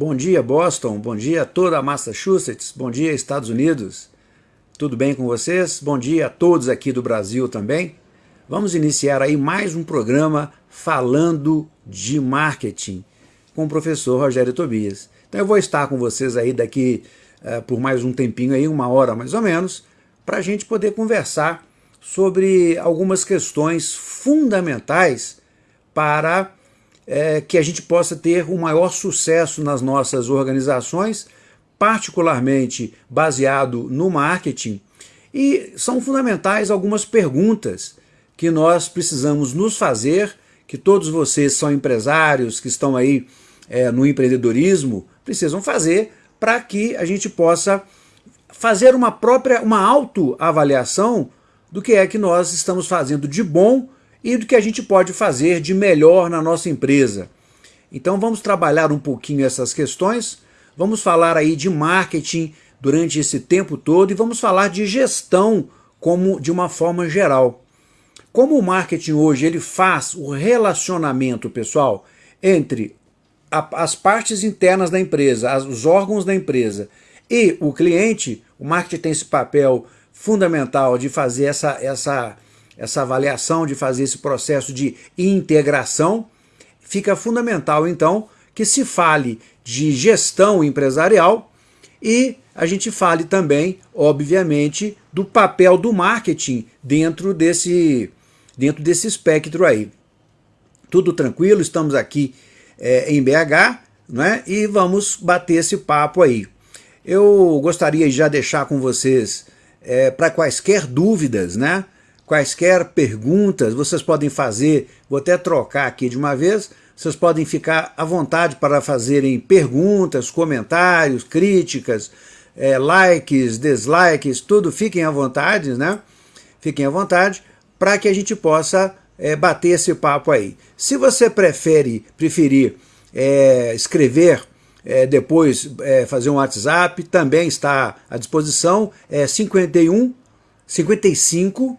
Bom dia Boston, bom dia toda Massachusetts, bom dia Estados Unidos. Tudo bem com vocês? Bom dia a todos aqui do Brasil também. Vamos iniciar aí mais um programa falando de marketing com o professor Rogério Tobias. Então eu vou estar com vocês aí daqui uh, por mais um tempinho aí, uma hora mais ou menos, para a gente poder conversar sobre algumas questões fundamentais para é, que a gente possa ter um maior sucesso nas nossas organizações, particularmente baseado no marketing, e são fundamentais algumas perguntas que nós precisamos nos fazer, que todos vocês são empresários, que estão aí é, no empreendedorismo, precisam fazer para que a gente possa fazer uma própria, uma autoavaliação do que é que nós estamos fazendo de bom e do que a gente pode fazer de melhor na nossa empresa. Então vamos trabalhar um pouquinho essas questões, vamos falar aí de marketing durante esse tempo todo e vamos falar de gestão como de uma forma geral. Como o marketing hoje ele faz o relacionamento, pessoal, entre a, as partes internas da empresa, as, os órgãos da empresa e o cliente, o marketing tem esse papel fundamental de fazer essa, essa essa avaliação, de fazer esse processo de integração, fica fundamental então que se fale de gestão empresarial e a gente fale também, obviamente, do papel do marketing dentro desse, dentro desse espectro aí. Tudo tranquilo, estamos aqui é, em BH né, e vamos bater esse papo aí. Eu gostaria de já deixar com vocês, é, para quaisquer dúvidas, né, quaisquer perguntas, vocês podem fazer, vou até trocar aqui de uma vez, vocês podem ficar à vontade para fazerem perguntas, comentários, críticas, é, likes, dislikes, tudo, fiquem à vontade, né? Fiquem à vontade para que a gente possa é, bater esse papo aí. Se você prefere, preferir é, escrever, é, depois é, fazer um WhatsApp, também está à disposição, é 51 55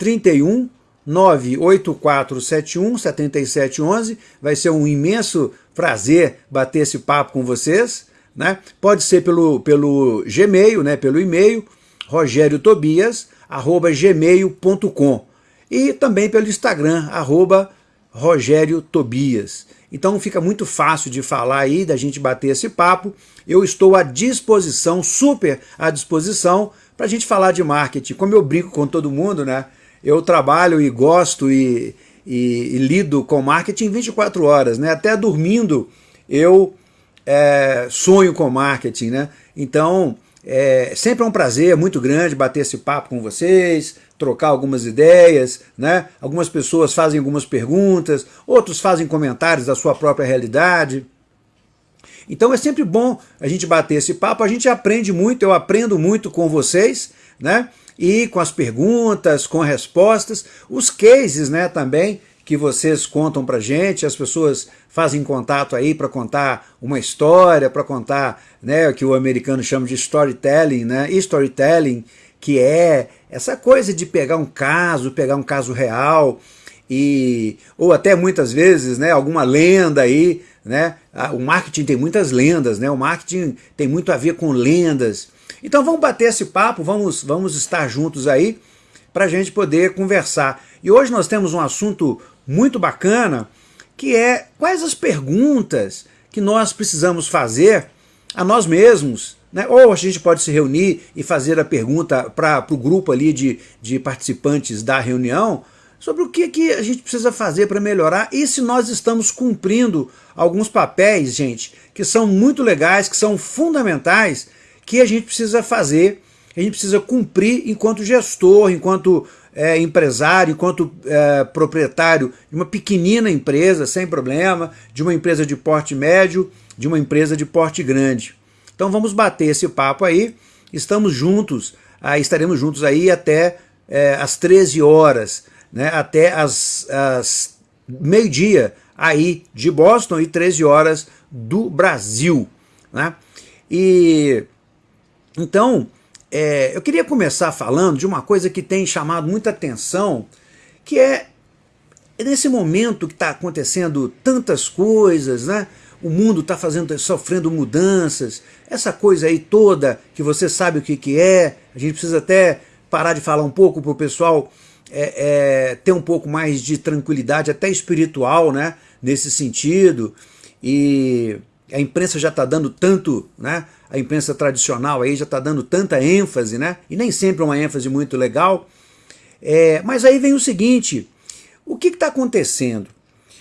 31 98471 7711. Vai ser um imenso prazer bater esse papo com vocês. Né? Pode ser pelo, pelo Gmail, né? pelo e-mail, rogeriotobias.gmail.com e também pelo Instagram, arroba Rogério Tobias. Então fica muito fácil de falar aí, da gente bater esse papo. Eu estou à disposição, super à disposição, para a gente falar de marketing. Como eu brinco com todo mundo, né? Eu trabalho e gosto e, e, e, lido com marketing 24 horas, né? Até dormindo eu é, sonho com marketing, né? Então, é, sempre é um prazer muito grande bater esse papo com vocês, trocar algumas ideias, né? Algumas pessoas fazem algumas perguntas, outros fazem comentários da sua própria realidade. Então é sempre bom a gente bater esse papo, a gente aprende muito, eu aprendo muito com vocês, né? E com as perguntas, com respostas, os cases né, também que vocês contam para gente, as pessoas fazem contato aí para contar uma história, para contar né, o que o americano chama de storytelling, né, storytelling, que é essa coisa de pegar um caso, pegar um caso real, e, ou até muitas vezes né, alguma lenda aí, né, o marketing tem muitas lendas, né, o marketing tem muito a ver com lendas, então vamos bater esse papo, vamos, vamos estar juntos aí para a gente poder conversar. E hoje nós temos um assunto muito bacana, que é quais as perguntas que nós precisamos fazer a nós mesmos, né? ou a gente pode se reunir e fazer a pergunta para o grupo ali de, de participantes da reunião, sobre o que, que a gente precisa fazer para melhorar e se nós estamos cumprindo alguns papéis, gente, que são muito legais, que são fundamentais que a gente precisa fazer, a gente precisa cumprir enquanto gestor, enquanto é, empresário, enquanto é, proprietário de uma pequenina empresa, sem problema, de uma empresa de porte médio, de uma empresa de porte grande. Então vamos bater esse papo aí, estamos juntos, estaremos juntos aí até é, às 13 horas, né, até as meio-dia aí de Boston e 13 horas do Brasil. Né? E então, é, eu queria começar falando de uma coisa que tem chamado muita atenção, que é nesse momento que está acontecendo tantas coisas, né? o mundo está fazendo, sofrendo mudanças, essa coisa aí toda que você sabe o que, que é, a gente precisa até parar de falar um pouco para o pessoal é, é, ter um pouco mais de tranquilidade, até espiritual, né, nesse sentido, e a imprensa já está dando tanto, né, a imprensa tradicional aí já está dando tanta ênfase, né, e nem sempre uma ênfase muito legal, é, mas aí vem o seguinte, o que está acontecendo?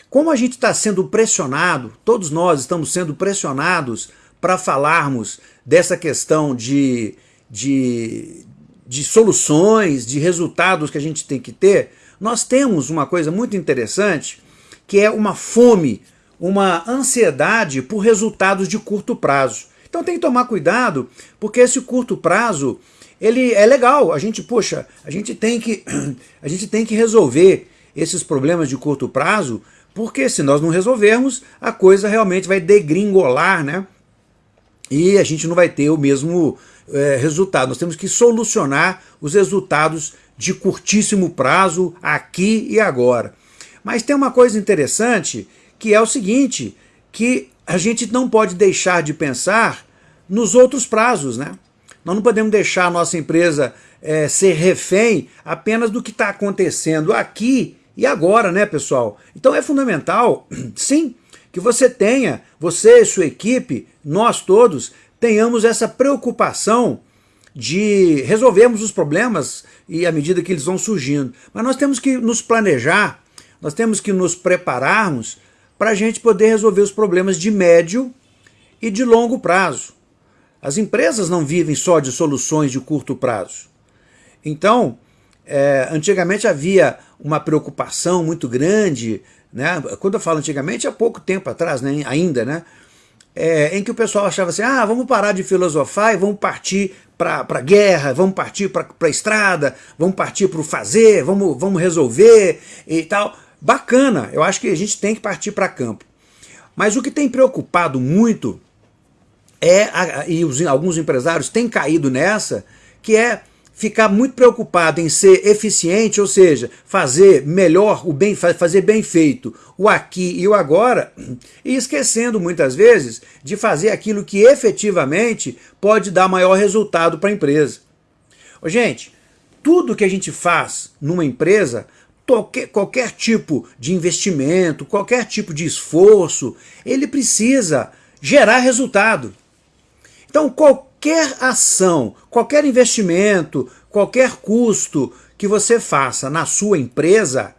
Como a gente está sendo pressionado, todos nós estamos sendo pressionados para falarmos dessa questão de, de, de soluções, de resultados que a gente tem que ter, nós temos uma coisa muito interessante, que é uma fome, uma ansiedade por resultados de curto prazo. Então tem que tomar cuidado, porque esse curto prazo, ele é legal, a gente, poxa, a gente tem que, a gente tem que resolver esses problemas de curto prazo, porque se nós não resolvermos, a coisa realmente vai degringolar, né? E a gente não vai ter o mesmo é, resultado. Nós temos que solucionar os resultados de curtíssimo prazo, aqui e agora. Mas tem uma coisa interessante, que é o seguinte, que a gente não pode deixar de pensar nos outros prazos, né? Nós não podemos deixar a nossa empresa é, ser refém apenas do que está acontecendo aqui e agora, né, pessoal? Então é fundamental, sim, que você tenha, você e sua equipe, nós todos, tenhamos essa preocupação de resolvermos os problemas e à medida que eles vão surgindo. Mas nós temos que nos planejar, nós temos que nos prepararmos para a gente poder resolver os problemas de médio e de longo prazo. As empresas não vivem só de soluções de curto prazo. Então, é, antigamente havia uma preocupação muito grande, né? quando eu falo antigamente, há pouco tempo atrás, né? ainda, né? É, em que o pessoal achava assim, ah, vamos parar de filosofar e vamos partir para a guerra, vamos partir para a estrada, vamos partir para o fazer, vamos, vamos resolver e tal. Bacana, eu acho que a gente tem que partir para campo. Mas o que tem preocupado muito é, e os, alguns empresários têm caído nessa, que é ficar muito preocupado em ser eficiente, ou seja, fazer melhor, o bem, fazer bem feito, o aqui e o agora, e esquecendo muitas vezes de fazer aquilo que efetivamente pode dar maior resultado para a empresa. Gente, tudo que a gente faz numa empresa, qualquer, qualquer tipo de investimento, qualquer tipo de esforço, ele precisa gerar resultado. Então, qualquer ação, qualquer investimento, qualquer custo que você faça na sua empresa,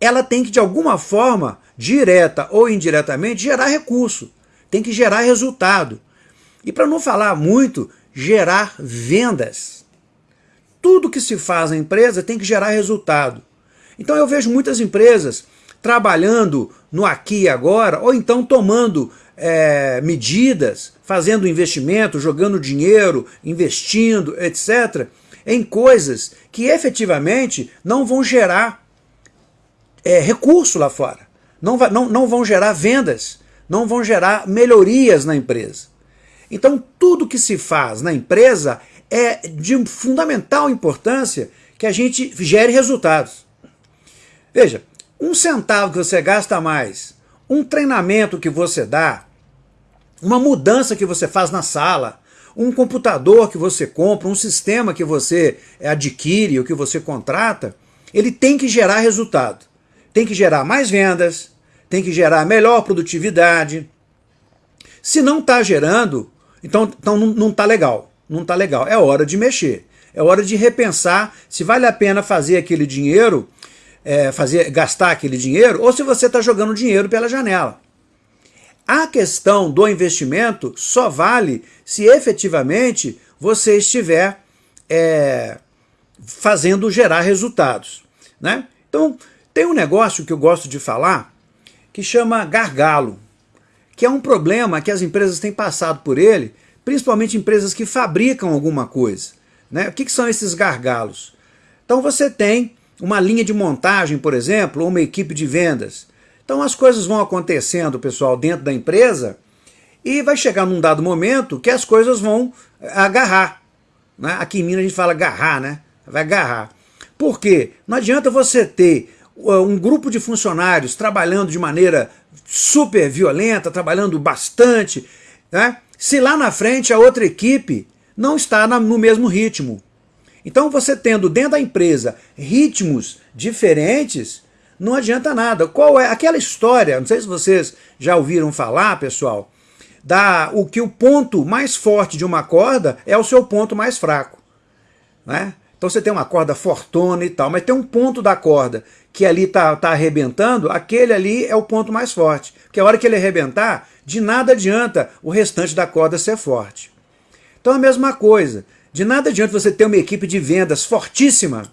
ela tem que, de alguma forma, direta ou indiretamente, gerar recurso, tem que gerar resultado. E para não falar muito, gerar vendas. Tudo que se faz na empresa tem que gerar resultado. Então eu vejo muitas empresas trabalhando no aqui e agora, ou então tomando é, medidas, fazendo investimento, jogando dinheiro, investindo, etc., em coisas que efetivamente não vão gerar é, recurso lá fora, não, não, não vão gerar vendas, não vão gerar melhorias na empresa. Então tudo que se faz na empresa é de fundamental importância que a gente gere resultados. Veja, um centavo que você gasta mais, um treinamento que você dá, uma mudança que você faz na sala, um computador que você compra, um sistema que você adquire ou que você contrata, ele tem que gerar resultado. Tem que gerar mais vendas, tem que gerar melhor produtividade. Se não está gerando, então, então não está legal. Não está legal. É hora de mexer. É hora de repensar se vale a pena fazer aquele dinheiro, é, fazer, gastar aquele dinheiro, ou se você está jogando dinheiro pela janela. A questão do investimento só vale se efetivamente você estiver é, fazendo gerar resultados. Né? Então, tem um negócio que eu gosto de falar que chama gargalo, que é um problema que as empresas têm passado por ele, principalmente empresas que fabricam alguma coisa. Né? O que, que são esses gargalos? Então você tem uma linha de montagem, por exemplo, ou uma equipe de vendas. Então as coisas vão acontecendo, pessoal, dentro da empresa e vai chegar num dado momento que as coisas vão agarrar. Né? Aqui em Minas a gente fala agarrar, né? Vai agarrar. Por quê? Não adianta você ter uh, um grupo de funcionários trabalhando de maneira super violenta, trabalhando bastante, né? se lá na frente a outra equipe não está no mesmo ritmo. Então você tendo dentro da empresa ritmos diferentes, não adianta nada. Qual é aquela história, não sei se vocês já ouviram falar, pessoal, da o que o ponto mais forte de uma corda é o seu ponto mais fraco. Né? Então você tem uma corda fortuna e tal, mas tem um ponto da corda que ali está tá arrebentando, aquele ali é o ponto mais forte. Porque a hora que ele arrebentar, de nada adianta o restante da corda ser forte. Então a mesma coisa, de nada adianta você ter uma equipe de vendas fortíssima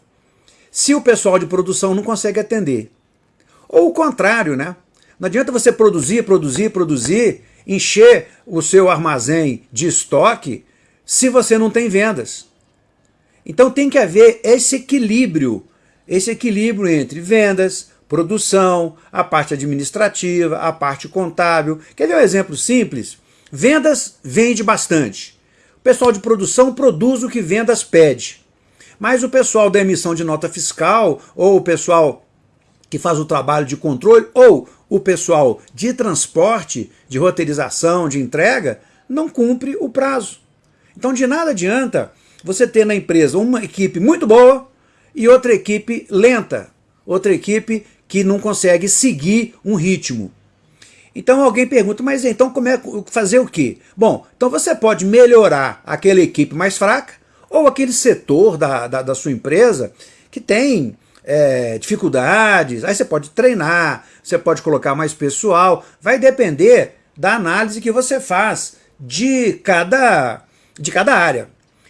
se o pessoal de produção não consegue atender. Ou o contrário, né? Não adianta você produzir, produzir, produzir, encher o seu armazém de estoque se você não tem vendas. Então tem que haver esse equilíbrio esse equilíbrio entre vendas, produção, a parte administrativa, a parte contábil. Quer ver um exemplo simples? Vendas vende bastante. O pessoal de produção produz o que vendas pede. Mas o pessoal da emissão de nota fiscal, ou o pessoal que faz o trabalho de controle, ou o pessoal de transporte, de roteirização, de entrega, não cumpre o prazo. Então de nada adianta você ter na empresa uma equipe muito boa, e outra equipe lenta, outra equipe que não consegue seguir um ritmo. Então alguém pergunta, mas então como é fazer o quê? Bom, então você pode melhorar aquela equipe mais fraca ou aquele setor da, da, da sua empresa que tem é, dificuldades, aí você pode treinar, você pode colocar mais pessoal, vai depender da análise que você faz de cada, de cada área.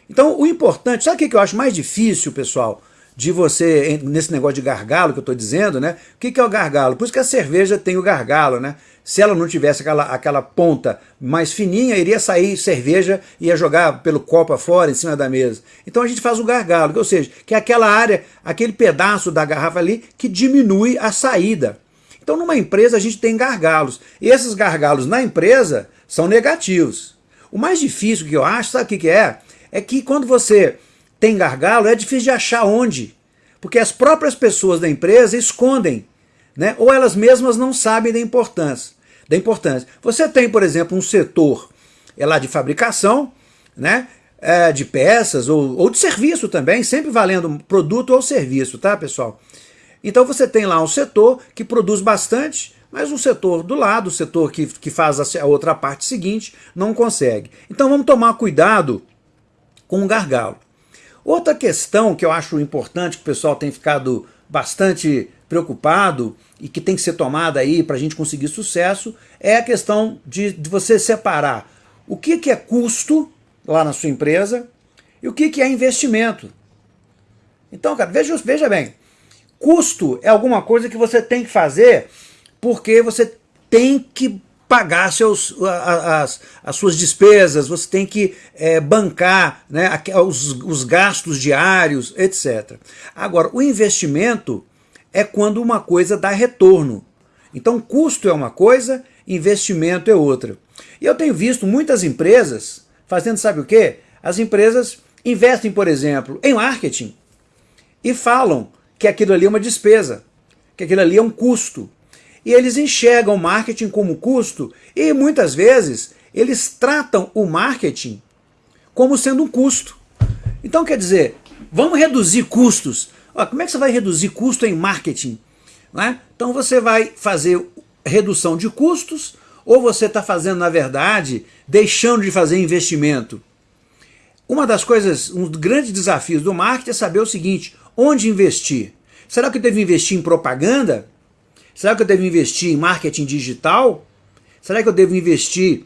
Então o importante, sabe o que eu acho mais difícil, pessoal? De você, nesse negócio de gargalo que eu estou dizendo, né? O que, que é o gargalo? Por isso que a cerveja tem o gargalo, né? Se ela não tivesse aquela, aquela ponta mais fininha, iria sair cerveja e ia jogar pelo copo afora, em cima da mesa. Então a gente faz o gargalo, ou seja, que é aquela área, aquele pedaço da garrafa ali que diminui a saída. Então numa empresa a gente tem gargalos. E esses gargalos na empresa são negativos. O mais difícil que eu acho, sabe o que, que é? É que quando você tem gargalo, é difícil de achar onde. Porque as próprias pessoas da empresa escondem, né? ou elas mesmas não sabem da importância. Da importância. Você tem, por exemplo, um setor é lá de fabricação, né? É, de peças ou, ou de serviço também, sempre valendo produto ou serviço, tá, pessoal? Então você tem lá um setor que produz bastante, mas o setor do lado, o setor que, que faz a outra parte seguinte, não consegue. Então vamos tomar cuidado com o gargalo. Outra questão que eu acho importante, que o pessoal tem ficado bastante preocupado e que tem que ser tomada aí para a gente conseguir sucesso, é a questão de, de você separar o que, que é custo lá na sua empresa e o que, que é investimento. Então, cara, veja, veja bem, custo é alguma coisa que você tem que fazer porque você tem que pagar seus, as, as suas despesas, você tem que é, bancar né, os, os gastos diários, etc. Agora, o investimento é quando uma coisa dá retorno. Então, custo é uma coisa, investimento é outra. E eu tenho visto muitas empresas fazendo, sabe o quê? As empresas investem, por exemplo, em marketing e falam que aquilo ali é uma despesa, que aquilo ali é um custo e eles enxergam o marketing como custo e muitas vezes eles tratam o marketing como sendo um custo. Então quer dizer, vamos reduzir custos. Ó, como é que você vai reduzir custo em marketing? É? Então você vai fazer redução de custos ou você está fazendo, na verdade, deixando de fazer investimento? Uma das coisas, um dos grandes desafios do marketing é saber o seguinte, onde investir? Será que eu devo investir em propaganda? Será que eu devo investir em marketing digital? Será que eu devo investir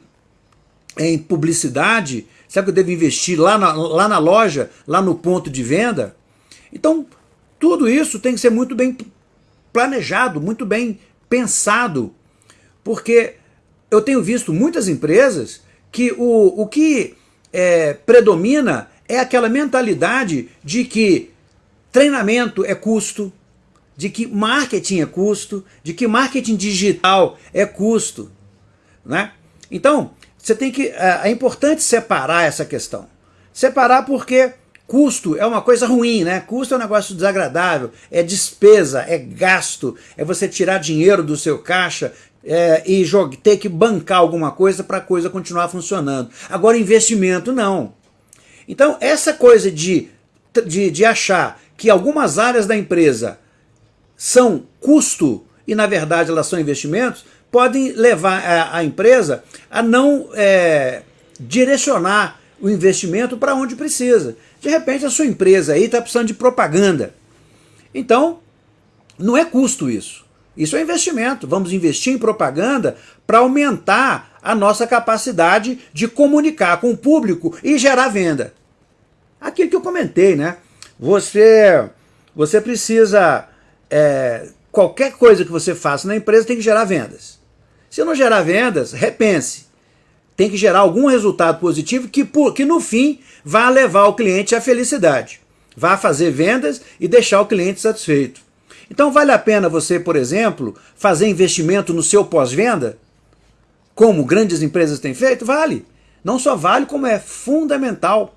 em publicidade? Será que eu devo investir lá na, lá na loja, lá no ponto de venda? Então, tudo isso tem que ser muito bem planejado, muito bem pensado, porque eu tenho visto muitas empresas que o, o que é, predomina é aquela mentalidade de que treinamento é custo, de que marketing é custo, de que marketing digital é custo. Né? Então, você tem que. É, é importante separar essa questão. Separar porque custo é uma coisa ruim, né? Custo é um negócio desagradável, é despesa, é gasto, é você tirar dinheiro do seu caixa é, e ter que bancar alguma coisa para a coisa continuar funcionando. Agora, investimento não. Então, essa coisa de, de, de achar que algumas áreas da empresa são custo e, na verdade, elas são investimentos, podem levar a, a empresa a não é, direcionar o investimento para onde precisa. De repente, a sua empresa aí está precisando de propaganda. Então, não é custo isso. Isso é investimento. Vamos investir em propaganda para aumentar a nossa capacidade de comunicar com o público e gerar venda. Aquilo que eu comentei, né? Você, você precisa... É, qualquer coisa que você faça na empresa tem que gerar vendas. Se não gerar vendas, repense. Tem que gerar algum resultado positivo que, que no fim vá levar o cliente à felicidade. Vá fazer vendas e deixar o cliente satisfeito. Então vale a pena você, por exemplo, fazer investimento no seu pós-venda? Como grandes empresas têm feito? Vale. Não só vale, como é fundamental.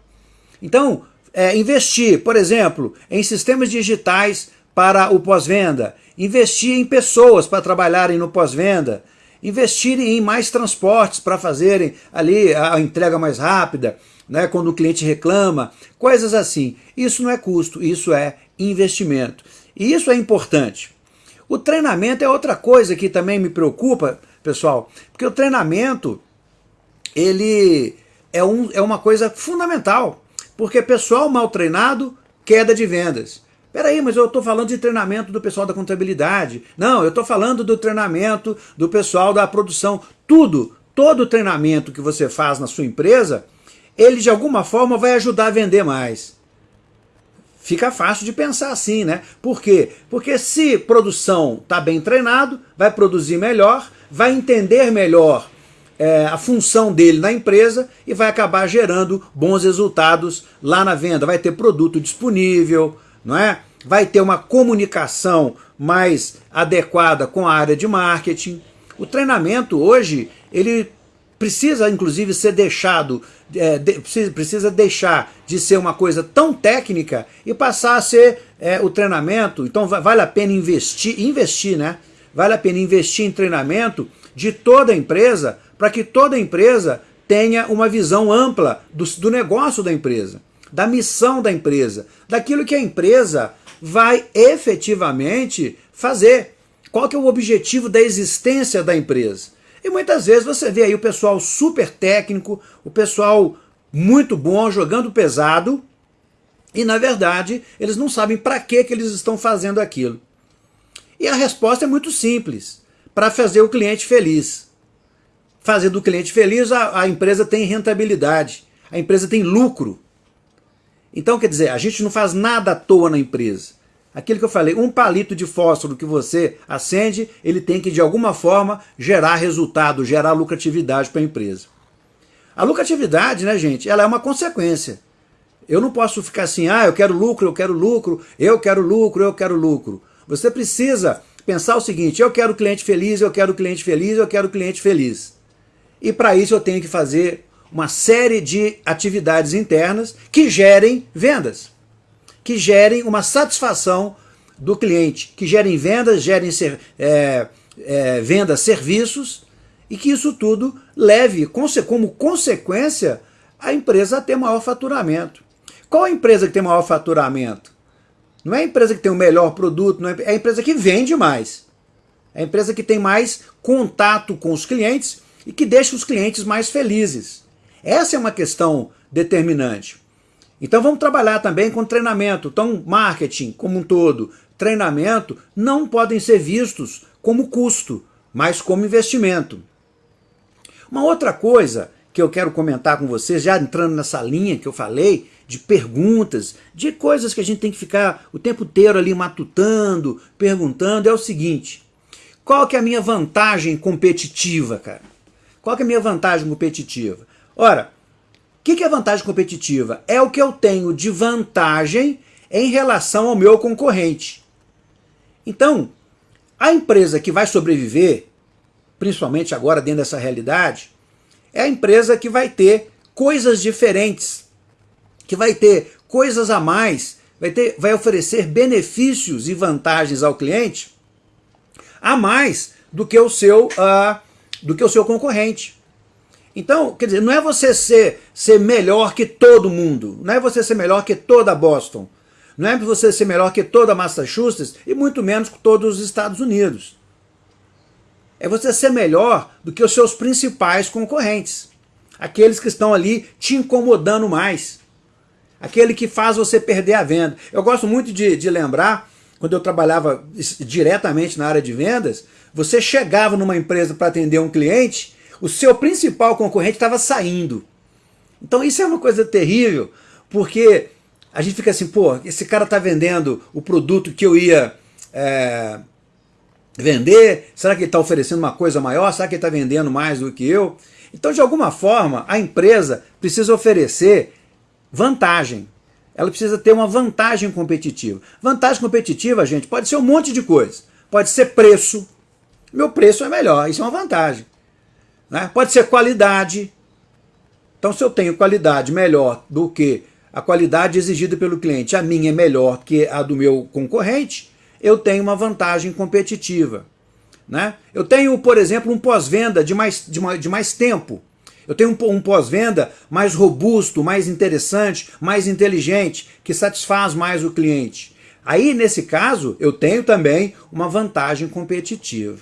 Então, é, investir, por exemplo, em sistemas digitais para o pós-venda, investir em pessoas para trabalharem no pós-venda, investir em mais transportes para fazerem ali a entrega mais rápida, né, quando o cliente reclama, coisas assim. Isso não é custo, isso é investimento. E isso é importante. O treinamento é outra coisa que também me preocupa, pessoal, porque o treinamento ele é, um, é uma coisa fundamental, porque pessoal mal treinado, queda de vendas. Peraí, mas eu estou falando de treinamento do pessoal da contabilidade. Não, eu estou falando do treinamento do pessoal da produção. Tudo, todo treinamento que você faz na sua empresa, ele de alguma forma vai ajudar a vender mais. Fica fácil de pensar assim, né? Por quê? Porque se produção está bem treinado, vai produzir melhor, vai entender melhor é, a função dele na empresa e vai acabar gerando bons resultados lá na venda. Vai ter produto disponível, não é? Vai ter uma comunicação mais adequada com a área de marketing. O treinamento hoje, ele precisa inclusive ser deixado, é, de, precisa deixar de ser uma coisa tão técnica e passar a ser é, o treinamento, então vale a pena investir, investir, né? Vale a pena investir em treinamento de toda a empresa, para que toda a empresa tenha uma visão ampla do, do negócio da empresa, da missão da empresa, daquilo que a empresa vai efetivamente fazer. Qual que é o objetivo da existência da empresa? E muitas vezes você vê aí o pessoal super técnico, o pessoal muito bom, jogando pesado, e na verdade eles não sabem para que, que eles estão fazendo aquilo. E a resposta é muito simples, para fazer o cliente feliz. Fazendo o cliente feliz, a, a empresa tem rentabilidade, a empresa tem lucro. Então, quer dizer, a gente não faz nada à toa na empresa. Aquilo que eu falei, um palito de fósforo que você acende, ele tem que de alguma forma gerar resultado, gerar lucratividade para a empresa. A lucratividade, né gente, ela é uma consequência. Eu não posso ficar assim, ah, eu quero lucro, eu quero lucro, eu quero lucro, eu quero lucro. Você precisa pensar o seguinte, eu quero cliente feliz, eu quero cliente feliz, eu quero cliente feliz. E para isso eu tenho que fazer uma série de atividades internas que gerem vendas que gerem uma satisfação do cliente, que gerem vendas, gerem ser, é, é, vendas, serviços, e que isso tudo leve como consequência a empresa a ter maior faturamento. Qual a empresa que tem maior faturamento? Não é a empresa que tem o melhor produto, não é, é a empresa que vende mais. É a empresa que tem mais contato com os clientes e que deixa os clientes mais felizes. Essa é uma questão determinante. Então vamos trabalhar também com treinamento. Então marketing como um todo, treinamento não podem ser vistos como custo, mas como investimento. Uma outra coisa que eu quero comentar com vocês, já entrando nessa linha que eu falei, de perguntas, de coisas que a gente tem que ficar o tempo inteiro ali matutando, perguntando, é o seguinte, qual que é a minha vantagem competitiva, cara? Qual que é a minha vantagem competitiva? Ora, que, que é vantagem competitiva? É o que eu tenho de vantagem em relação ao meu concorrente. Então, a empresa que vai sobreviver, principalmente agora dentro dessa realidade, é a empresa que vai ter coisas diferentes, que vai ter coisas a mais, vai, ter, vai oferecer benefícios e vantagens ao cliente a mais do que o seu, uh, do que o seu concorrente. Então, quer dizer, não é você ser, ser melhor que todo mundo, não é você ser melhor que toda Boston, não é você ser melhor que toda Massachusetts e muito menos que todos os Estados Unidos. É você ser melhor do que os seus principais concorrentes. Aqueles que estão ali te incomodando mais. Aquele que faz você perder a venda. Eu gosto muito de, de lembrar, quando eu trabalhava diretamente na área de vendas, você chegava numa empresa para atender um cliente, o seu principal concorrente estava saindo. Então isso é uma coisa terrível, porque a gente fica assim, pô, esse cara está vendendo o produto que eu ia é, vender, será que ele está oferecendo uma coisa maior, será que ele está vendendo mais do que eu? Então, de alguma forma, a empresa precisa oferecer vantagem. Ela precisa ter uma vantagem competitiva. Vantagem competitiva, gente, pode ser um monte de coisa. Pode ser preço. Meu preço é melhor, isso é uma vantagem. Né? Pode ser qualidade. Então, se eu tenho qualidade melhor do que a qualidade exigida pelo cliente, a minha é melhor que a do meu concorrente, eu tenho uma vantagem competitiva. Né? Eu tenho, por exemplo, um pós-venda de mais, de, mais, de mais tempo. Eu tenho um, um pós-venda mais robusto, mais interessante, mais inteligente, que satisfaz mais o cliente. Aí, nesse caso, eu tenho também uma vantagem competitiva.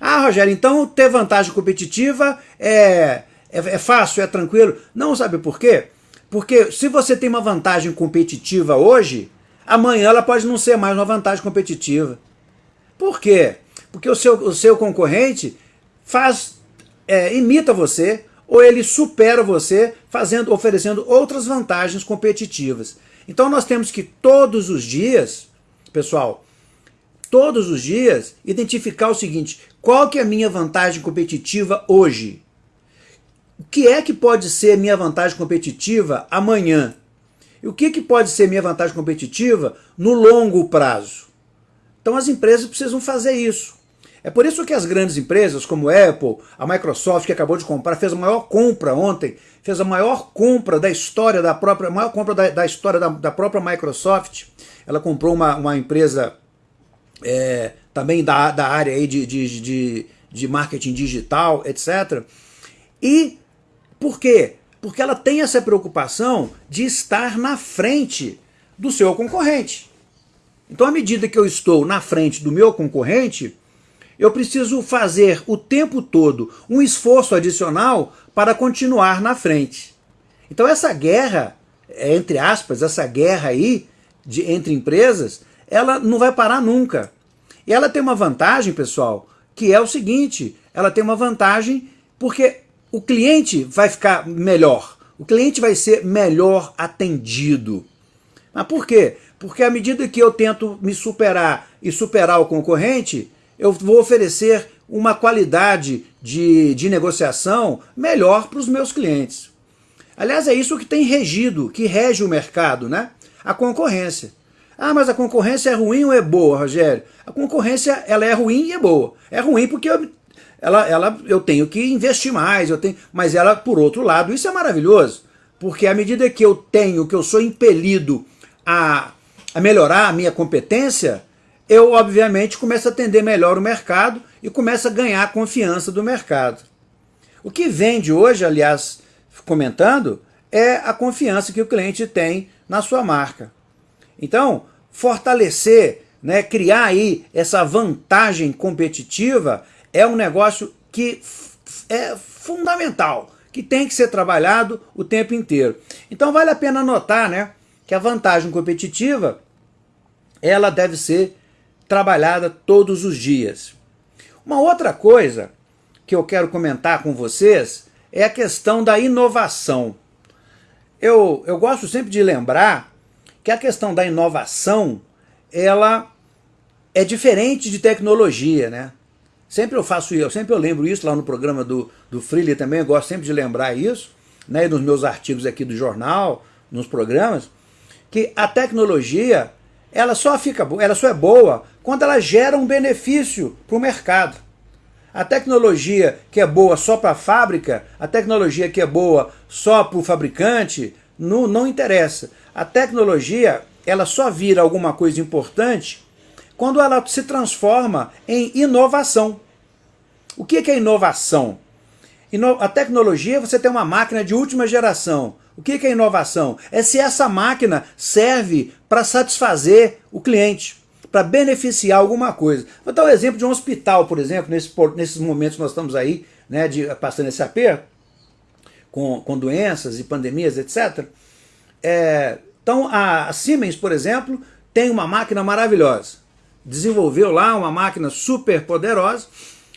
Ah, Rogério, então ter vantagem competitiva é, é, é fácil, é tranquilo? Não, sabe por quê? Porque se você tem uma vantagem competitiva hoje, amanhã ela pode não ser mais uma vantagem competitiva. Por quê? Porque o seu, o seu concorrente faz, é, imita você, ou ele supera você, fazendo, oferecendo outras vantagens competitivas. Então nós temos que todos os dias, pessoal, todos os dias, identificar o seguinte, qual que é a minha vantagem competitiva hoje? O que é que pode ser minha vantagem competitiva amanhã? E o que, que pode ser minha vantagem competitiva no longo prazo? Então as empresas precisam fazer isso. É por isso que as grandes empresas como a Apple, a Microsoft, que acabou de comprar, fez a maior compra ontem, fez a maior compra da história da própria, maior compra da, da história da, da, própria Microsoft. Ela comprou uma, uma empresa é, também da, da área aí de, de, de, de marketing digital, etc. E por quê? Porque ela tem essa preocupação de estar na frente do seu concorrente. Então, à medida que eu estou na frente do meu concorrente, eu preciso fazer o tempo todo um esforço adicional para continuar na frente. Então, essa guerra, entre aspas, essa guerra aí de, entre empresas, ela não vai parar nunca. E ela tem uma vantagem, pessoal, que é o seguinte, ela tem uma vantagem porque o cliente vai ficar melhor, o cliente vai ser melhor atendido. Mas por quê? Porque à medida que eu tento me superar e superar o concorrente, eu vou oferecer uma qualidade de, de negociação melhor para os meus clientes. Aliás, é isso que tem regido, que rege o mercado, né? A concorrência. Ah, mas a concorrência é ruim ou é boa, Rogério? A concorrência ela é ruim e é boa. É ruim porque eu ela, ela, eu tenho que investir mais, eu tenho, mas ela, por outro lado, isso é maravilhoso, porque à medida que eu tenho, que eu sou impelido a, a melhorar a minha competência, eu, obviamente, começo a atender melhor o mercado e começo a ganhar a confiança do mercado. O que vende hoje, aliás, comentando, é a confiança que o cliente tem na sua marca. Então, fortalecer, né, criar aí essa vantagem competitiva é um negócio que é fundamental, que tem que ser trabalhado o tempo inteiro. Então vale a pena notar né, que a vantagem competitiva ela deve ser trabalhada todos os dias. Uma outra coisa que eu quero comentar com vocês é a questão da inovação. Eu, eu gosto sempre de lembrar que a questão da inovação ela é diferente de tecnologia, né? Sempre eu faço isso, sempre eu lembro isso lá no programa do, do Freely também, eu gosto sempre de lembrar isso, né, nos meus artigos aqui do jornal, nos programas, que a tecnologia, ela só fica ela só é boa quando ela gera um benefício para o mercado. A tecnologia que é boa só para a fábrica, a tecnologia que é boa só para o fabricante, não, não interessa. A tecnologia, ela só vira alguma coisa importante quando ela se transforma em inovação. O que é inovação? A tecnologia, você tem uma máquina de última geração. O que é inovação? É se essa máquina serve para satisfazer o cliente, para beneficiar alguma coisa. Vou dar um exemplo de um hospital, por exemplo, nesse, nesses momentos que nós estamos aí, né, de, passando esse aperto, com, com doenças e pandemias, etc. É, então a Siemens, por exemplo, tem uma máquina maravilhosa. Desenvolveu lá uma máquina super poderosa,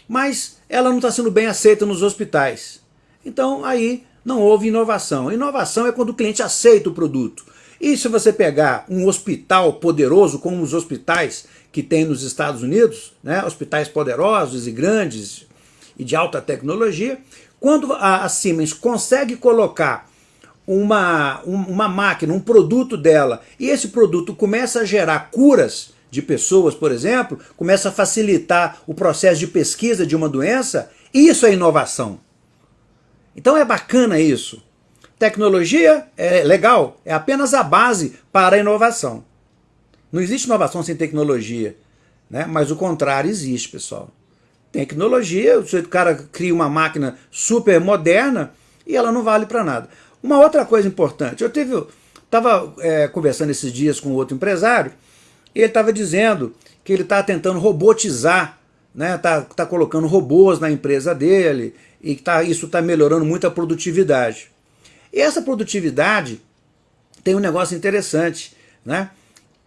mas ela não está sendo bem aceita nos hospitais. Então aí não houve inovação. Inovação é quando o cliente aceita o produto. E se você pegar um hospital poderoso, como os hospitais que tem nos Estados Unidos, né, hospitais poderosos e grandes e de alta tecnologia, quando a, Siemens consegue colocar uma, uma máquina, um produto dela, e esse produto começa a gerar curas de pessoas, por exemplo, começa a facilitar o processo de pesquisa de uma doença, isso é inovação. Então é bacana isso. Tecnologia é legal, é apenas a base para a inovação. Não existe inovação sem tecnologia, né? mas o contrário existe, pessoal. Tecnologia, o cara cria uma máquina super moderna e ela não vale para nada. Uma outra coisa importante, eu estava é, conversando esses dias com outro empresário e ele estava dizendo que ele está tentando robotizar, né? Tá, tá colocando robôs na empresa dele e tá, isso está melhorando muito a produtividade. E essa produtividade tem um negócio interessante, né?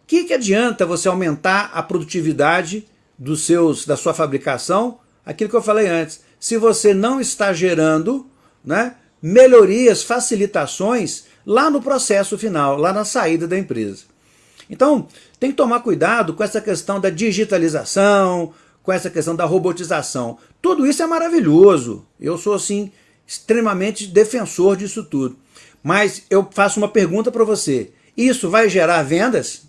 O que, que adianta você aumentar a produtividade dos seus, da sua fabricação? Aquilo que eu falei antes. Se você não está gerando né, melhorias, facilitações lá no processo final, lá na saída da empresa. Então, tem que tomar cuidado com essa questão da digitalização, com essa questão da robotização. Tudo isso é maravilhoso. Eu sou, assim, extremamente defensor disso tudo. Mas eu faço uma pergunta para você. Isso vai gerar vendas?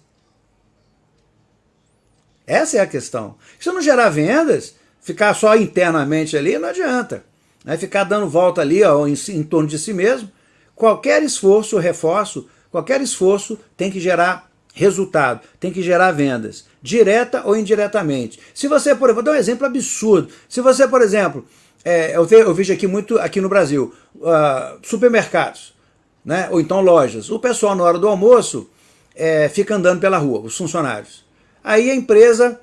Essa é a questão. Se não gerar vendas, ficar só internamente ali, não adianta. Né? Ficar dando volta ali ó, em, em torno de si mesmo. Qualquer esforço, reforço, qualquer esforço tem que gerar resultado, tem que gerar vendas, direta ou indiretamente. Se você, por exemplo, vou dar um exemplo absurdo, se você, por exemplo, é, eu, ve, eu, vejo aqui muito aqui no Brasil, uh, supermercados, né, ou então lojas, o pessoal na hora do almoço é, fica andando pela rua, os funcionários. Aí a empresa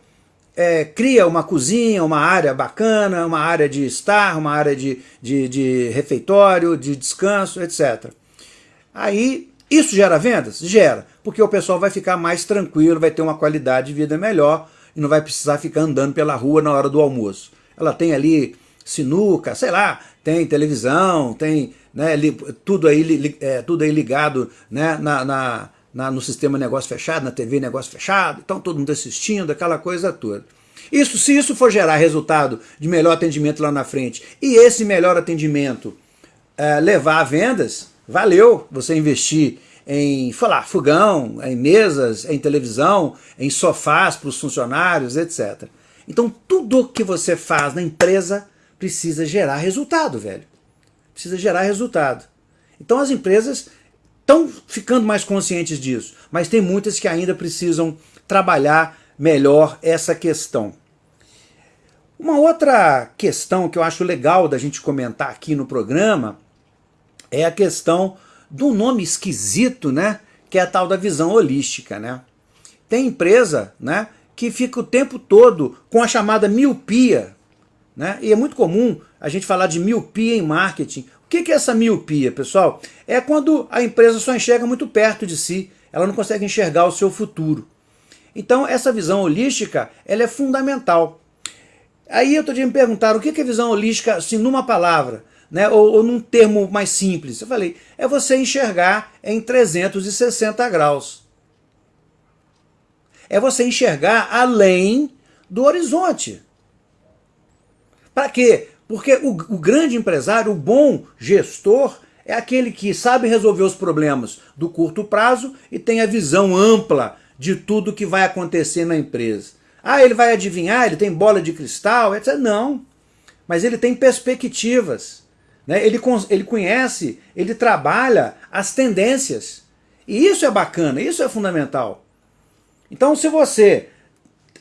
é, cria uma cozinha, uma área bacana, uma área de estar, uma área de, de, de refeitório, de descanso, etc. Aí isso gera vendas? Gera, porque o pessoal vai ficar mais tranquilo, vai ter uma qualidade de vida melhor e não vai precisar ficar andando pela rua na hora do almoço. Ela tem ali sinuca, sei lá, tem televisão, tem né, tudo, aí, é, tudo aí ligado né, na, na, na, no sistema negócio fechado, na TV negócio fechado, então todo mundo assistindo, aquela coisa toda. Isso, se isso for gerar resultado de melhor atendimento lá na frente e esse melhor atendimento é, levar a vendas, valeu você investir em falar fogão, em mesas, em televisão, em sofás para os funcionários, etc. Então tudo que você faz na empresa precisa gerar resultado, velho. Precisa gerar resultado. Então as empresas estão ficando mais conscientes disso, mas tem muitas que ainda precisam trabalhar melhor essa questão. Uma outra questão que eu acho legal da gente comentar aqui no programa é a questão do nome esquisito, né? Que é a tal da visão holística, né? Tem empresa, né? Que fica o tempo todo com a chamada miopia, né? E é muito comum a gente falar de miopia em marketing. O que é essa miopia, pessoal? É quando a empresa só enxerga muito perto de si, ela não consegue enxergar o seu futuro. Então essa visão holística, ela é fundamental. Aí eu tô me perguntar o que é visão holística, assim, numa palavra? né, ou, ou num termo mais simples. Eu falei, é você enxergar em 360 graus. É você enxergar além do horizonte. Para quê? Porque o, o, grande empresário, o bom gestor, é aquele que sabe resolver os problemas do curto prazo e tem a visão ampla de tudo que vai acontecer na empresa. Ah, ele vai adivinhar, ele tem bola de cristal, etc. Não. Mas ele tem perspectivas. Né? Ele, ele conhece, ele trabalha as tendências. E isso é bacana, isso é fundamental. Então se você,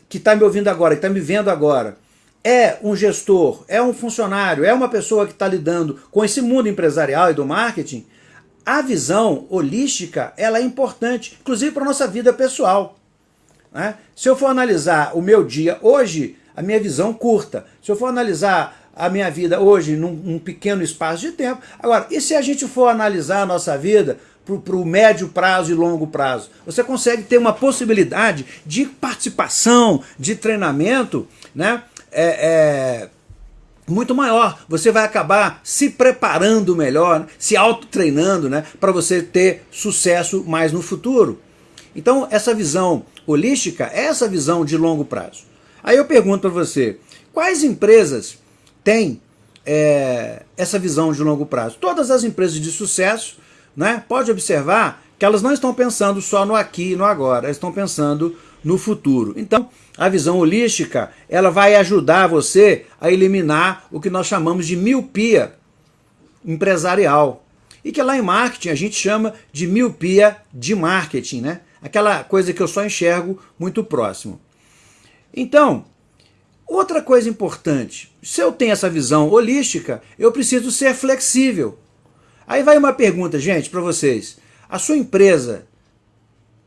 que está me ouvindo agora, que está me vendo agora, é um gestor, é um funcionário, é uma pessoa que está lidando com esse mundo empresarial e do marketing, a visão holística ela é importante, inclusive para a nossa vida pessoal. Né? Se eu for analisar o meu dia hoje, a minha visão curta. Se eu for analisar a minha vida hoje num, num pequeno espaço de tempo. Agora, e se a gente for analisar a nossa vida para o médio prazo e longo prazo? Você consegue ter uma possibilidade de participação, de treinamento, né? É, é, muito maior. Você vai acabar se preparando melhor, se auto-treinando, né? Para você ter sucesso mais no futuro. Então, essa visão holística é essa visão de longo prazo. Aí eu pergunto para você, quais empresas têm é, essa visão de longo prazo? Todas as empresas de sucesso, né, pode observar que elas não estão pensando só no aqui e no agora, elas estão pensando no futuro. Então, a visão holística, ela vai ajudar você a eliminar o que nós chamamos de miopia empresarial. E que lá em marketing a gente chama de miopia de marketing, né? Aquela coisa que eu só enxergo muito próximo. Então, outra coisa importante, se eu tenho essa visão holística, eu preciso ser flexível. Aí vai uma pergunta, gente, para vocês. A sua empresa,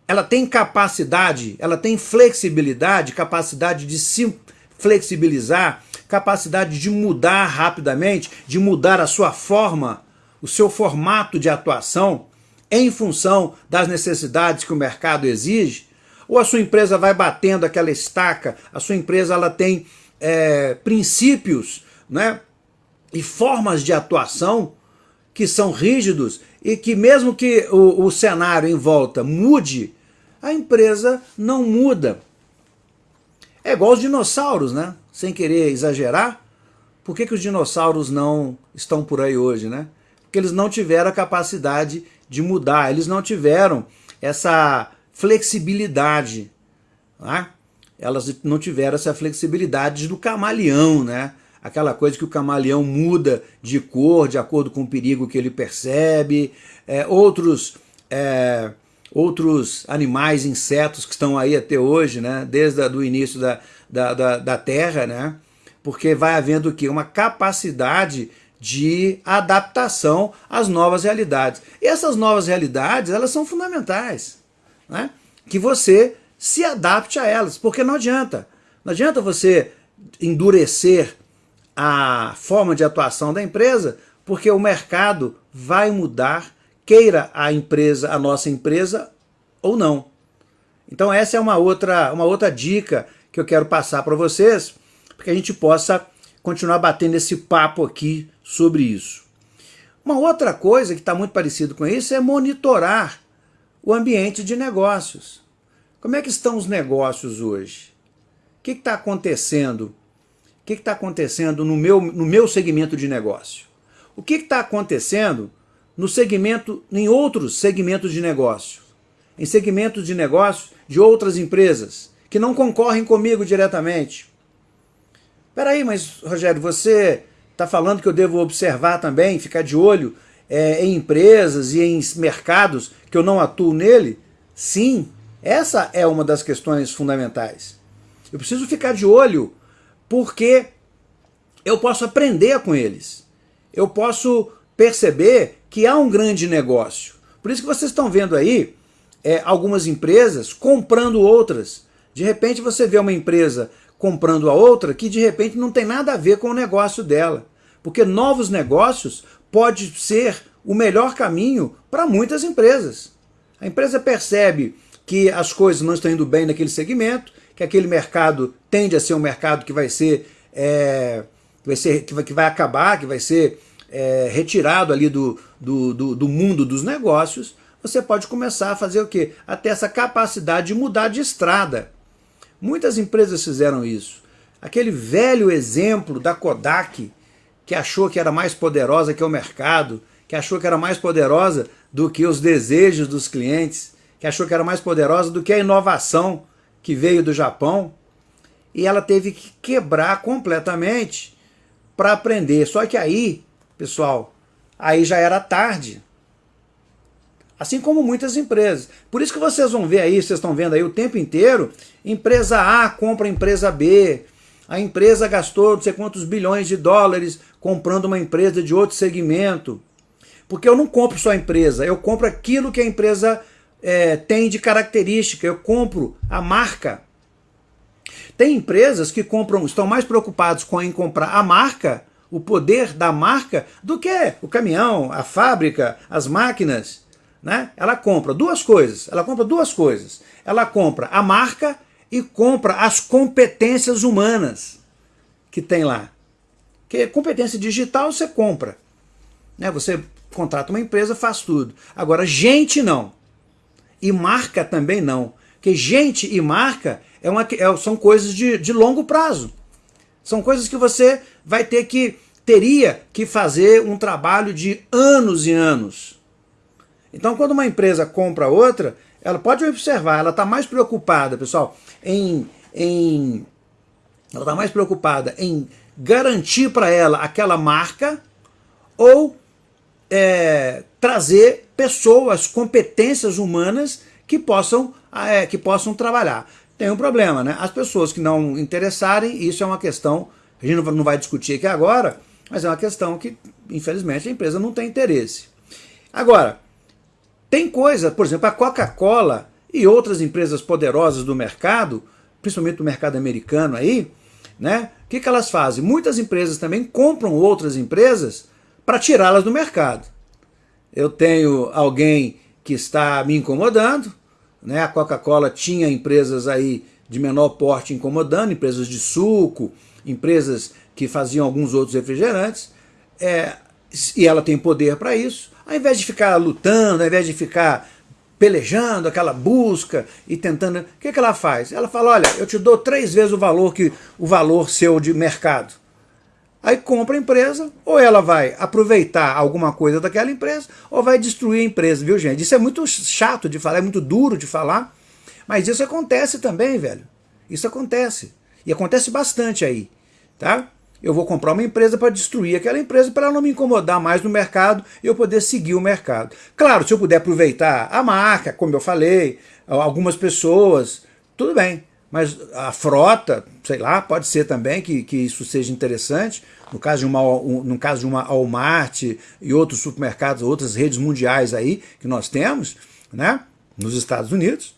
ela tem capacidade, ela tem flexibilidade, capacidade de se flexibilizar, capacidade de mudar rapidamente, de mudar a sua forma, o seu formato de atuação em função das necessidades que o mercado exige? Ou a sua empresa vai batendo aquela estaca, a sua empresa ela tem é, princípios né, e formas de atuação que são rígidos e que mesmo que o, o cenário em volta mude, a empresa não muda. É igual os dinossauros, né? Sem querer exagerar, por que, que os dinossauros não estão por aí hoje, né? Porque eles não tiveram a capacidade de mudar, eles não tiveram essa flexibilidade. Né? Elas não tiveram essa flexibilidade do camaleão, né? aquela coisa que o camaleão muda de cor de acordo com o perigo que ele percebe. É, outros, é, outros animais, insetos que estão aí até hoje, né? desde o início da, da, da, da Terra, né? porque vai havendo o quê? Uma capacidade de adaptação às novas realidades. E essas novas realidades, elas são fundamentais né? que você se adapte a elas, porque não adianta. Não adianta você endurecer a forma de atuação da empresa, porque o mercado vai mudar, queira a empresa, a nossa empresa ou não. Então essa é uma outra, uma outra dica que eu quero passar para vocês, para que a gente possa continuar batendo esse papo aqui sobre isso. Uma outra coisa que está muito parecido com isso é monitorar o ambiente de negócios. Como é que estão os negócios hoje? O que está acontecendo? O que está acontecendo no meu, no meu segmento de negócio? O que está acontecendo no segmento, em outros segmentos de negócio? Em segmentos de negócio de outras empresas que não concorrem comigo diretamente. Espera aí, mas Rogério, você está falando que eu devo observar também, ficar de olho é, em empresas e em mercados que eu não atuo nele? Sim, essa é uma das questões fundamentais. Eu preciso ficar de olho porque eu posso aprender com eles. Eu posso perceber que há um grande negócio. Por isso que vocês estão vendo aí é, algumas empresas comprando outras. De repente você vê uma empresa comprando a outra que de repente não tem nada a ver com o negócio dela. Porque novos negócios pode ser o melhor caminho para muitas empresas. A empresa percebe que as coisas não estão indo bem naquele segmento, que aquele mercado tende a ser um mercado que vai ser, é, vai, ser que, vai, que vai acabar, que vai ser é, retirado ali do, do, do, do mundo dos negócios, você pode começar a fazer o quê? A ter essa capacidade de mudar de estrada. Muitas empresas fizeram isso. Aquele velho exemplo da Kodak, que achou que era mais poderosa que o mercado, que achou que era mais poderosa do que os desejos dos clientes, que achou que era mais poderosa do que a inovação que veio do Japão, e ela teve que quebrar completamente para aprender. Só que aí, pessoal, aí já era tarde. Assim como muitas empresas. Por isso que vocês vão ver aí, vocês estão vendo aí o tempo inteiro, empresa A compra empresa B, A empresa gastou não sei quantos bilhões de dólares comprando uma empresa de outro segmento. Porque eu não compro só a empresa, eu compro aquilo que a empresa é, tem de característica, eu compro a marca. Tem empresas que compram, estão mais preocupados com em comprar a marca, o poder da marca, do que o caminhão, a fábrica, as máquinas. Né? Ela compra duas coisas, ela compra duas coisas. Ela compra a marca e compra as competências humanas que tem lá. Que competência digital você compra. Né? Você contrata uma empresa, faz tudo. Agora, gente não. E marca também não. Porque gente e marca é uma, é, são coisas de, de longo prazo. São coisas que você vai ter que, teria que fazer um trabalho de anos e anos. Então quando uma empresa compra outra, ela pode observar, ela está mais preocupada, pessoal, em, em ela está mais preocupada em garantir para ela aquela marca ou é, trazer pessoas, competências humanas que possam, é, que possam trabalhar. Tem um problema, né? As pessoas que não interessarem, isso é uma questão, a gente não vai discutir aqui agora, mas é uma questão que, infelizmente, a empresa não tem interesse. Agora, tem coisa, por exemplo, a Coca-Cola e outras empresas poderosas do mercado, principalmente do mercado americano aí, né? O que, que elas fazem? Muitas empresas também compram outras empresas para tirá-las do mercado. Eu tenho alguém que está me incomodando, né? a Coca-Cola tinha empresas aí de menor porte incomodando, empresas de suco, empresas que faziam alguns outros refrigerantes, é, e ela tem poder para isso, ao invés de ficar lutando, ao invés de ficar pelejando, aquela busca e tentando, o que, que ela faz? Ela fala, olha, eu te dou três vezes o valor que o valor seu de mercado. Aí compra a empresa, ou ela vai aproveitar alguma coisa daquela empresa, ou vai destruir a empresa, viu gente? Isso é muito chato de falar, é muito duro de falar, mas isso acontece também, velho. Isso acontece. E acontece bastante aí, tá? Eu vou comprar uma empresa para destruir aquela empresa para ela não me incomodar mais no mercado e eu poder seguir o mercado. Claro, se eu puder aproveitar a marca, como eu falei, algumas pessoas, tudo bem. Mas a frota, sei lá, pode ser também que, que isso seja interessante. No caso, de uma, no caso de uma Walmart e outros supermercados, outras redes mundiais aí que nós temos, né, nos Estados Unidos,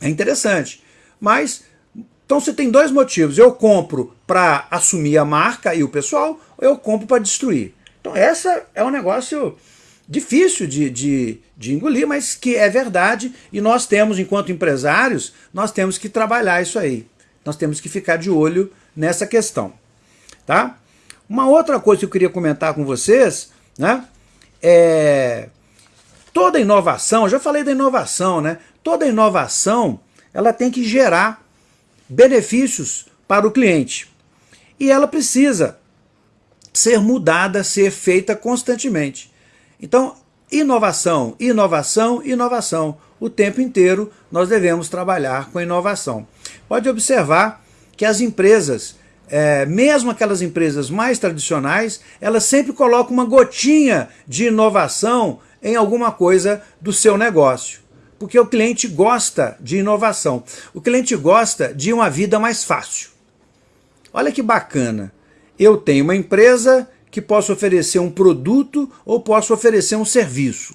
é interessante. Mas, então você tem dois motivos. Eu compro para assumir a marca e o pessoal, ou eu compro para destruir. Então essa é um negócio difícil de, de, de engolir, mas que é verdade e nós temos, enquanto empresários, nós temos que trabalhar isso aí. Nós temos que ficar de olho nessa questão. Tá? Uma outra coisa que eu queria comentar com vocês, né, é toda inovação, já falei da inovação, né? Toda inovação, ela tem que gerar benefícios para o cliente. E ela precisa ser mudada, ser feita constantemente. Então, inovação, inovação, inovação. O tempo inteiro nós devemos trabalhar com inovação. Pode observar que as empresas, é, mesmo aquelas empresas mais tradicionais, elas sempre colocam uma gotinha de inovação em alguma coisa do seu negócio. Porque o cliente gosta de inovação. O cliente gosta de uma vida mais fácil. Olha que bacana. Eu tenho uma empresa que posso oferecer um produto ou posso oferecer um serviço.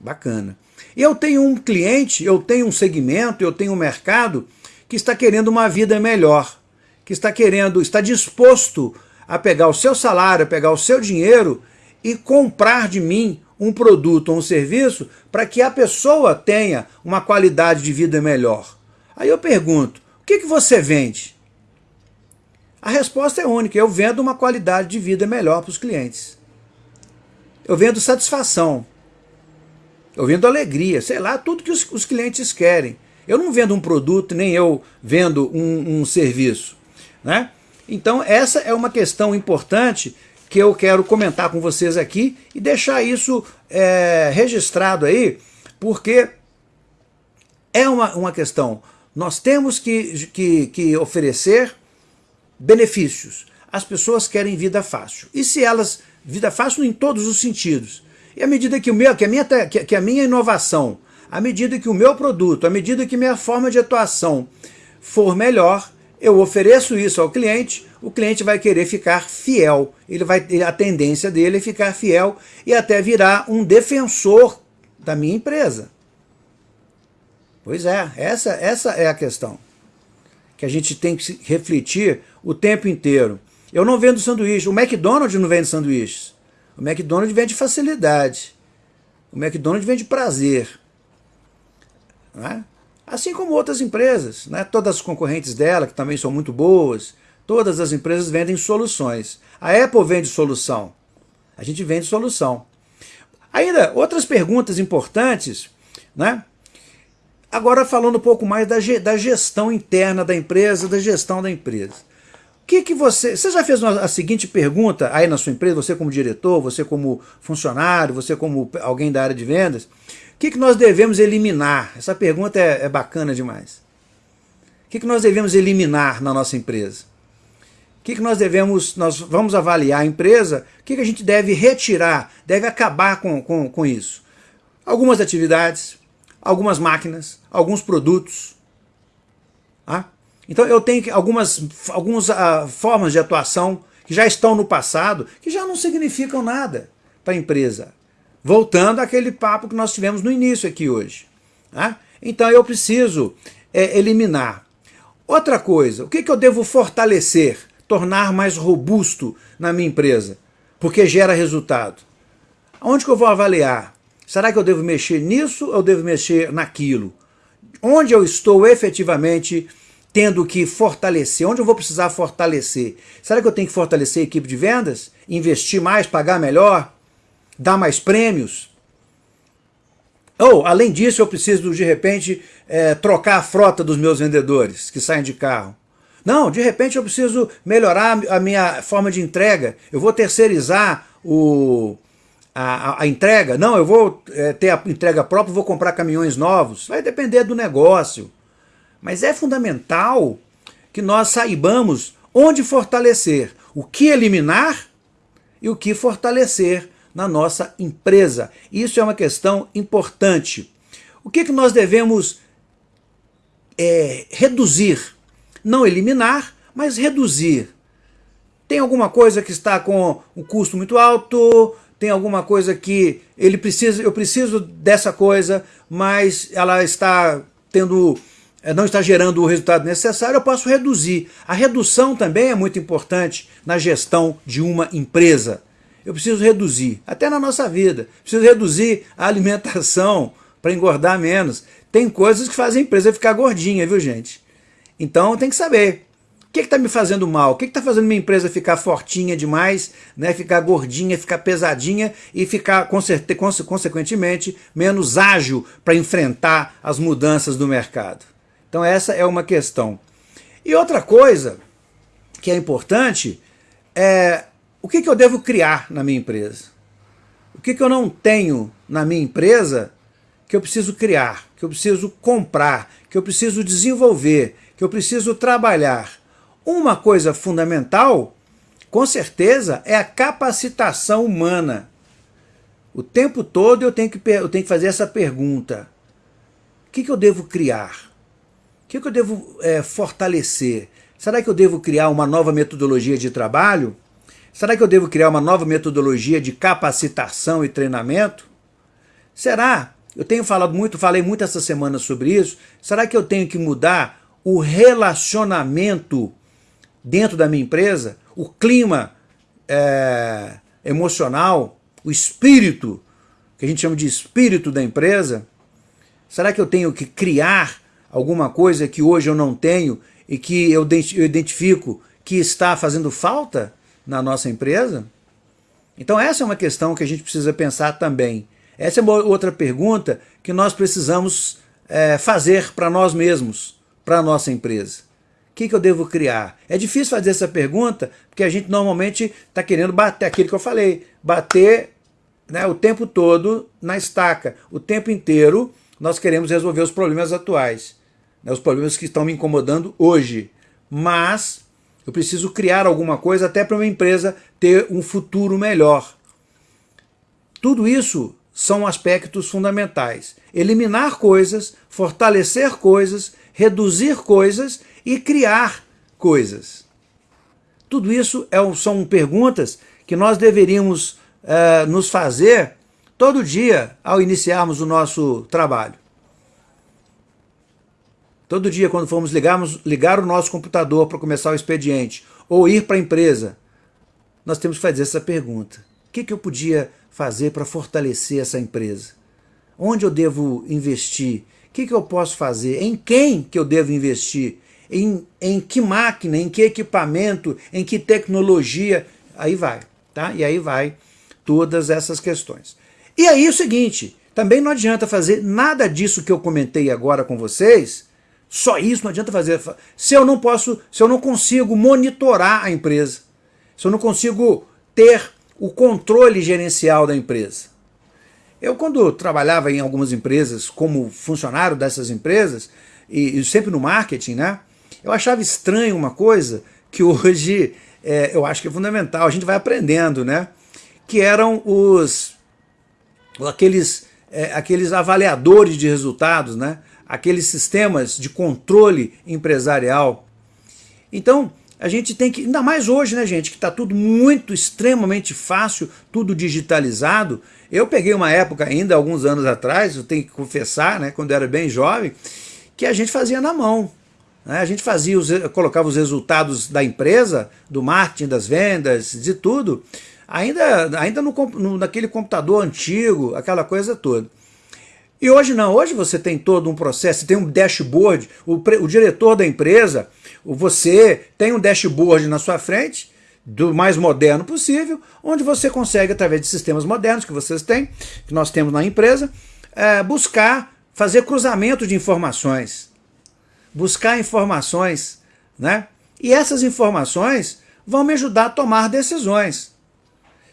Bacana. E eu tenho um cliente, eu tenho um segmento, eu tenho um mercado que está querendo uma vida melhor, que está querendo, está disposto a pegar o seu salário, a pegar o seu dinheiro e comprar de mim um produto ou um serviço para que a pessoa tenha uma qualidade de vida melhor. Aí eu pergunto, o que, que você vende? A resposta é única, eu vendo uma qualidade de vida melhor para os clientes. Eu vendo satisfação. Eu vendo alegria, sei lá, tudo que os, os clientes querem. Eu não vendo um produto, nem eu vendo um, um serviço. Né? Então essa é uma questão importante que eu quero comentar com vocês aqui e deixar isso é, registrado aí, porque é uma, uma questão. Nós temos que, que, que oferecer benefícios. As pessoas querem vida fácil. E se elas, vida fácil em todos os sentidos. E à medida que, o meu, que, a minha, que a minha inovação, à medida que o meu produto, à medida que minha forma de atuação for melhor, eu ofereço isso ao cliente, o cliente vai querer ficar fiel. Ele vai a tendência dele é ficar fiel e até virar um defensor da minha empresa. Pois é, essa, essa é a questão que a gente tem que refletir o tempo inteiro. Eu não vendo sanduíche, o McDonald's não vende sanduíches. O McDonald's vende facilidade. O McDonald's vende prazer. Né? Assim como outras empresas, né? todas as concorrentes dela, que também são muito boas, todas as empresas vendem soluções. A Apple vende solução. A gente vende solução. Ainda, outras perguntas importantes, né? Agora falando um pouco mais da, da gestão interna da empresa, da gestão da empresa. O que, que você... Você já fez uma, a seguinte pergunta aí na sua empresa, você como diretor, você como funcionário, você como alguém da área de vendas, o que, que nós devemos eliminar? Essa pergunta é, é bacana demais. O que, que nós devemos eliminar na nossa empresa? O que, que nós devemos, nós vamos avaliar a empresa, o que, que a gente deve retirar, deve acabar com, com, com isso? Algumas atividades, algumas máquinas, alguns produtos. Tá? Então eu tenho algumas, algumas uh, formas de atuação que já estão no passado, que já não significam nada para a empresa. Voltando àquele papo que nós tivemos no início aqui hoje. Tá? Então eu preciso é, eliminar. Outra coisa, o que, que eu devo fortalecer, tornar mais robusto na minha empresa? Porque gera resultado. Onde que eu vou avaliar? Será que eu devo mexer nisso ou devo mexer naquilo? Onde eu estou efetivamente tendo que fortalecer? Onde eu vou precisar fortalecer? Será que eu tenho que fortalecer a equipe de vendas? Investir mais, pagar melhor? Dar mais prêmios? Ou, além disso, eu preciso, de repente, é, trocar a frota dos meus vendedores que saem de carro. Não, de repente eu preciso melhorar a minha forma de entrega. Eu vou terceirizar o, a, a, entrega, não, eu vou é, ter a entrega própria, vou comprar caminhões novos, vai depender do negócio. Mas é fundamental que nós saibamos onde fortalecer, o que eliminar e o que fortalecer na nossa empresa. Isso é uma questão importante. O que, que nós devemos é, reduzir? Não eliminar, mas reduzir. Tem alguma coisa que está com um custo muito alto, tem alguma coisa que ele precisa, eu preciso dessa coisa, mas ela está tendo, eh, não está gerando o resultado necessário, eu posso reduzir. A redução também é muito importante na gestão de uma empresa. Eu preciso reduzir, até na nossa vida. Preciso reduzir a alimentação para engordar menos. Tem coisas que fazem a empresa ficar gordinha, viu gente? Então tem que saber. O que está me fazendo mal? O que está fazendo minha empresa ficar fortinha demais, né? ficar gordinha, ficar pesadinha e ficar, consequentemente, menos ágil para enfrentar as mudanças do mercado? Então essa é uma questão. E outra coisa que é importante é o que, que eu devo criar na minha empresa? O que, que eu não tenho na minha empresa que eu preciso criar, que eu preciso comprar, que eu preciso desenvolver, que eu preciso trabalhar? Uma coisa fundamental, com certeza, é a capacitação humana. O tempo todo eu tenho que, eu tenho que fazer essa pergunta. O que, que eu devo criar? O que, que eu devo é, fortalecer? Será que eu devo criar uma nova metodologia de trabalho? Será que eu devo criar uma nova metodologia de capacitação e treinamento? Será? Eu tenho falado muito, falei muito essa semana sobre isso. Será que eu tenho que mudar o relacionamento dentro da minha empresa, o clima é, emocional, o espírito, que a gente chama de espírito da empresa, será que eu tenho que criar alguma coisa que hoje eu não tenho e que eu identifico que está fazendo falta na nossa empresa? Então essa é uma questão que a gente precisa pensar também. Essa é uma outra pergunta que nós precisamos é, fazer para nós mesmos, para a nossa empresa. O que, que eu devo criar? É difícil fazer essa pergunta, porque a gente normalmente está querendo bater, aquilo que eu falei, bater né, o tempo todo na estaca. O tempo inteiro nós queremos resolver os problemas atuais, né, os problemas que estão me incomodando hoje. Mas eu preciso criar alguma coisa até para uma empresa ter um futuro melhor. Tudo isso são aspectos fundamentais. Eliminar coisas, fortalecer coisas, reduzir coisas e criar coisas? Tudo isso é, são perguntas que nós deveríamos uh, nos fazer todo dia ao iniciarmos o nosso trabalho. Todo dia, quando formos ligarmos, ligar o nosso computador para começar o expediente, ou ir para a empresa, nós temos que fazer essa pergunta. O que, que eu podia fazer para fortalecer essa empresa? Onde eu devo investir? O que, que eu posso fazer? Em quem que eu devo investir? Em, em que máquina, em que equipamento, em que tecnologia? Aí vai, tá? E aí vai todas essas questões. E aí o seguinte, também não adianta fazer nada disso que eu comentei agora com vocês, só isso não adianta fazer, se eu não posso, se eu não consigo monitorar a empresa, se eu não consigo ter o controle gerencial da empresa. Eu, quando trabalhava em algumas empresas, como funcionário dessas empresas, e, e sempre no marketing, né, eu achava estranho uma coisa que hoje é, eu acho que é fundamental, a gente vai aprendendo, né, que eram os aqueles, é, aqueles avaliadores de resultados, né, aqueles sistemas de controle empresarial. Então, a gente tem que, ainda mais hoje, né, gente, que está tudo muito, extremamente fácil, tudo digitalizado. Eu peguei uma época ainda, alguns anos atrás, eu tenho que confessar, né, quando eu era bem jovem, que a gente fazia na mão. Né? A gente fazia, os, colocava os resultados da empresa, do marketing, das vendas, de tudo, ainda, ainda no, no, naquele computador antigo, aquela coisa toda. E hoje não, hoje você tem todo um processo, tem um dashboard, o, o diretor da empresa, você tem um dashboard na sua frente, do mais moderno possível, onde você consegue, através de sistemas modernos que vocês têm, que nós temos na empresa, é, buscar, fazer cruzamento de informações, buscar informações, né? E essas informações vão me ajudar a tomar decisões.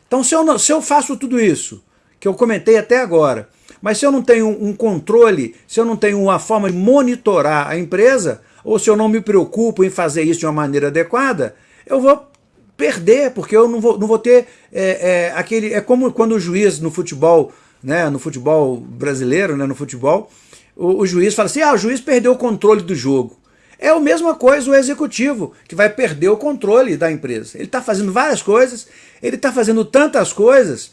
Então, se eu, se eu faço tudo isso, que eu comentei até agora, mas se eu não tenho um controle, se eu não tenho uma forma de monitorar a empresa, ou se eu não me preocupo em fazer isso de uma maneira adequada, eu vou perder, porque eu não vou, não vou ter é, é, aquele... É como quando o juiz no futebol, né, no futebol brasileiro, né, no futebol, o, o juiz fala assim, ah, o juiz perdeu o controle do jogo. É a mesma coisa o executivo, que vai perder o controle da empresa. Ele está fazendo várias coisas, ele está fazendo tantas coisas,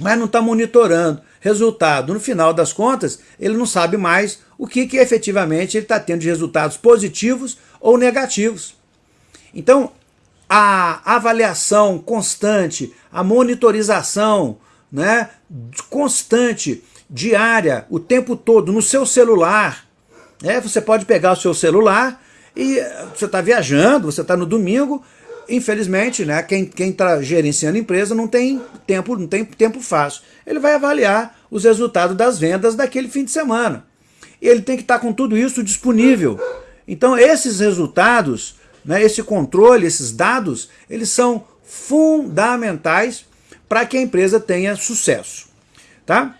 mas não está monitorando. Resultado, no final das contas, ele não sabe mais o que, que efetivamente ele está tendo de resultados positivos ou negativos. Então, a avaliação constante, a monitorização né, constante, diária, o tempo todo, no seu celular. Né, você pode pegar o seu celular e você está viajando, você está no domingo, infelizmente, né, quem está gerenciando a empresa não tem tempo, não tem tempo fácil. Ele vai avaliar os resultados das vendas daquele fim de semana. E ele tem que estar com tudo isso disponível. Então esses resultados, né, esse controle, esses dados, eles são fundamentais para que a empresa tenha sucesso. Tá?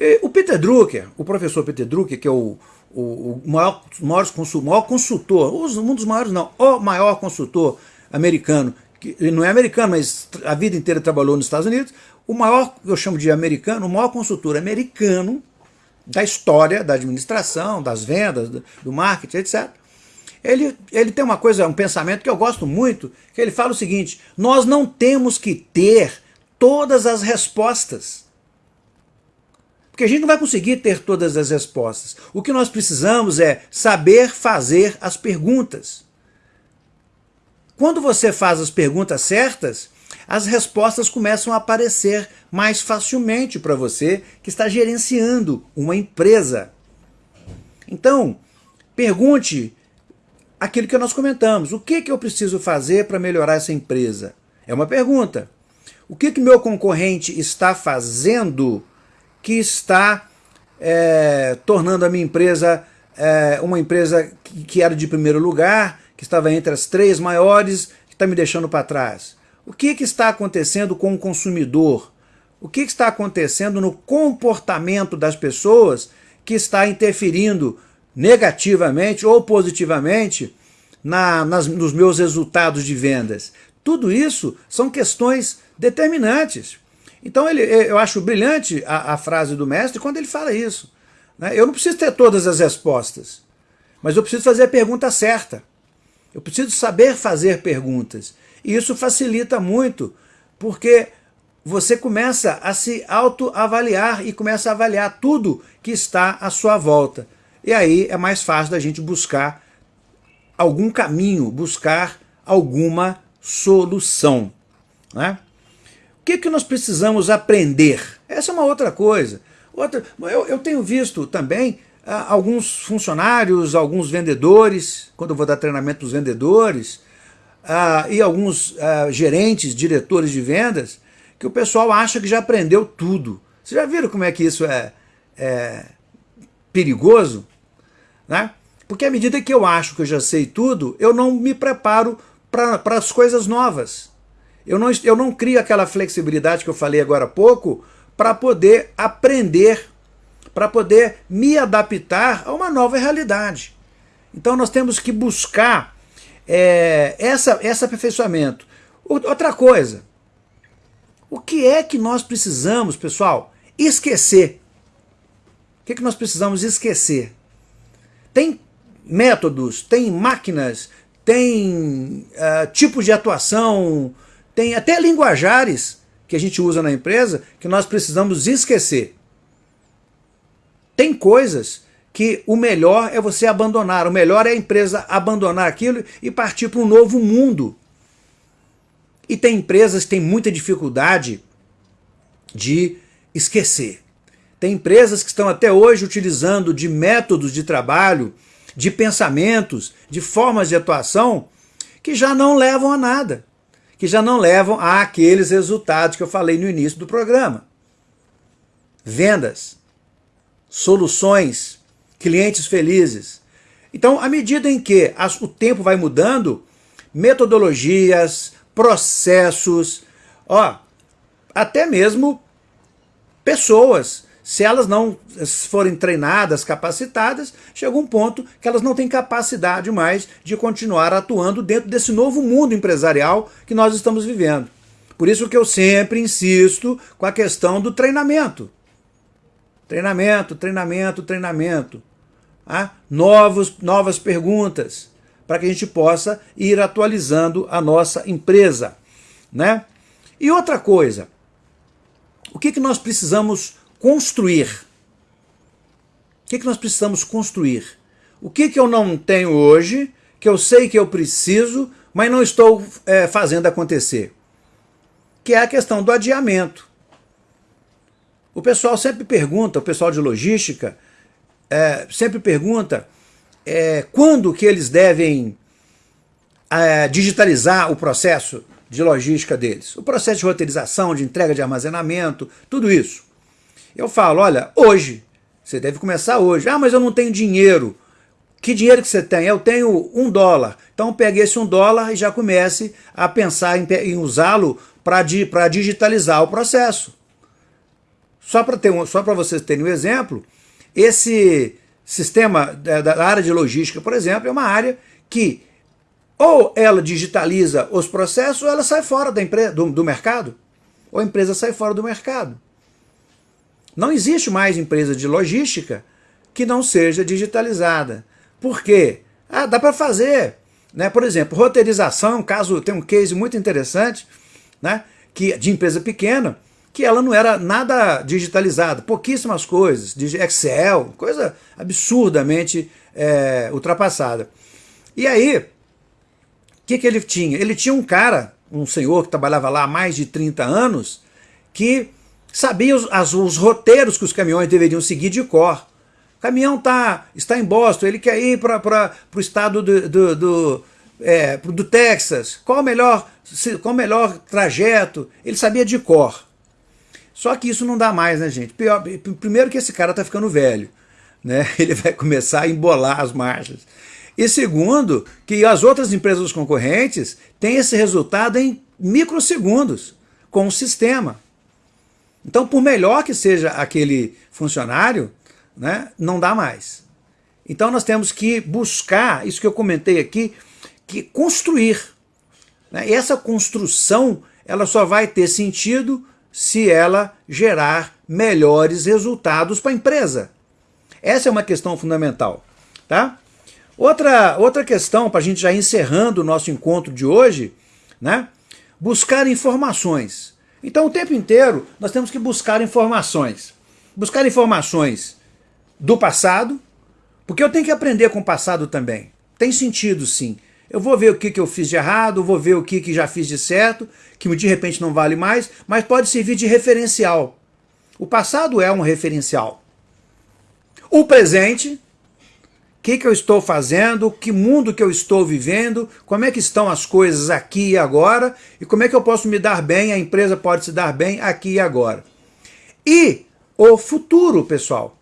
E o Peter Drucker, o professor Peter Drucker, que é o, o, o maior, maior, maior consultor, um dos maiores não, o maior consultor americano, que não é americano, mas a vida inteira trabalhou nos Estados Unidos, o maior, eu chamo de americano, o maior consultor americano da história da administração, das vendas, do marketing, etc. Ele, ele tem uma coisa, um pensamento que eu gosto muito, que ele fala o seguinte, nós não temos que ter todas as respostas. Porque a gente não vai conseguir ter todas as respostas. O que nós precisamos é saber fazer as perguntas. Quando você faz as perguntas certas, as respostas começam a aparecer mais facilmente para você que está gerenciando uma empresa. Então, pergunte aquilo que nós comentamos. O que, que eu preciso fazer para melhorar essa empresa? É uma pergunta. O que, que meu concorrente está fazendo que está é, tornando a minha empresa é, uma empresa que, que era de primeiro lugar, que estava entre as três maiores, que está me deixando para trás? O que, que está acontecendo com o consumidor? O que, que está acontecendo no comportamento das pessoas que está interferindo negativamente ou positivamente na, nas, nos meus resultados de vendas? Tudo isso são questões determinantes. Então ele, eu acho brilhante a, a frase do mestre quando ele fala isso. Né? Eu não preciso ter todas as respostas, mas eu preciso fazer a pergunta certa. Eu preciso saber fazer perguntas. E isso facilita muito, porque você começa a se autoavaliar e começa a avaliar tudo que está à sua volta. E aí é mais fácil da gente buscar algum caminho, buscar alguma solução. Né? Que, que nós precisamos aprender? Essa é uma outra coisa. Outra, eu, eu tenho visto também ah, alguns funcionários, alguns vendedores, quando eu vou dar treinamento para os vendedores, ah, e alguns ah, gerentes, diretores de vendas, que o pessoal acha que já aprendeu tudo. Vocês já viram como é que isso é, é perigoso? Né? Porque à medida que eu acho que eu já sei tudo, eu não me preparo para as coisas novas. Eu não, eu não crio aquela flexibilidade que eu falei agora há pouco para poder aprender, para poder me adaptar a uma nova realidade. Então nós temos que buscar é, essa, esse aperfeiçoamento. Outra coisa, o que é que nós precisamos, pessoal, esquecer? O que, é que nós precisamos esquecer? Tem métodos, tem máquinas, tem uh, tipos de atuação, tem até linguajares que a gente usa na empresa que nós precisamos esquecer. Tem coisas que o melhor é você abandonar, o melhor é a empresa abandonar aquilo e partir para um novo mundo. E tem empresas que têm muita dificuldade de esquecer. Tem empresas que estão até hoje utilizando de métodos de trabalho, de pensamentos, de formas de atuação que já não levam a nada, que já não levam a aqueles resultados que eu falei no início do programa. Vendas, soluções, clientes felizes. Então, à medida em que o tempo vai mudando, metodologias, processos, ó, até mesmo pessoas, se elas não forem treinadas, capacitadas, chega um ponto que elas não têm capacidade mais de continuar atuando dentro desse novo mundo empresarial que nós estamos vivendo. Por isso que eu sempre insisto com a questão do treinamento. Treinamento, treinamento, treinamento. Ah, novos, novas perguntas para que a gente possa ir atualizando a nossa empresa. Né? E outra coisa, o que, que nós precisamos construir? O que, que nós precisamos construir? O que, que eu não tenho hoje, que eu sei que eu preciso, mas não estou é, fazendo acontecer? Que é a questão do adiamento. O pessoal sempre pergunta, o pessoal de logística, é, sempre pergunta é, quando que eles devem é, digitalizar o processo de logística deles. O processo de roteirização, de entrega de armazenamento, tudo isso. Eu falo, olha, hoje, você deve começar hoje. Ah, mas eu não tenho dinheiro. Que dinheiro que você tem? Eu tenho um dólar. Então pegue esse um dólar e já comece a pensar em, em usá-lo para di, digitalizar o processo. Só para um, só vocês terem um exemplo, esse sistema da área de logística, por exemplo, é uma área que ou ela digitaliza os processos ou ela sai fora da empresa, do, do mercado. Ou a empresa sai fora do mercado. Não existe mais empresa de logística que não seja digitalizada. Por quê? Ah, dá para fazer. Né? Por exemplo, roteirização caso, tem um case muito interessante né? que, de empresa pequena, que ela não era nada digitalizada, pouquíssimas coisas, Excel, coisa absurdamente é, ultrapassada. E aí, o que, que ele tinha? Ele tinha um cara, um senhor que trabalhava lá há mais de 30 anos, que sabia os, as, os roteiros que os caminhões deveriam seguir de cor. O caminhão tá, está em Boston, ele quer ir para o estado do, do, do, é, do Texas. Qual o, melhor, qual o melhor trajeto? Ele sabia de cor. Só que isso não dá mais, né, gente? Pior, primeiro que esse cara tá ficando velho, né? Ele vai começar a embolar as marchas. E segundo, que as outras empresas concorrentes têm esse resultado em microsegundos com o sistema. Então, por melhor que seja aquele funcionário, né, não dá mais. Então nós temos que buscar, isso que eu comentei aqui, que construir. Né? E essa construção ela só vai ter sentido se ela gerar melhores resultados para a empresa. Essa é uma questão fundamental. Tá? Outra, outra questão, para a gente já encerrando o nosso encontro de hoje, né? buscar informações. Então o tempo inteiro nós temos que buscar informações. Buscar informações do passado, porque eu tenho que aprender com o passado também. Tem sentido sim. Eu vou ver o que, que eu fiz de errado, vou ver o que, que já fiz de certo, que de repente não vale mais, mas pode servir de referencial. O passado é um referencial. O presente, que, que eu estou fazendo, que mundo que eu estou vivendo, como é que estão as coisas aqui e agora, e como é que eu posso me dar bem, a empresa pode se dar bem aqui e agora. E o futuro, pessoal.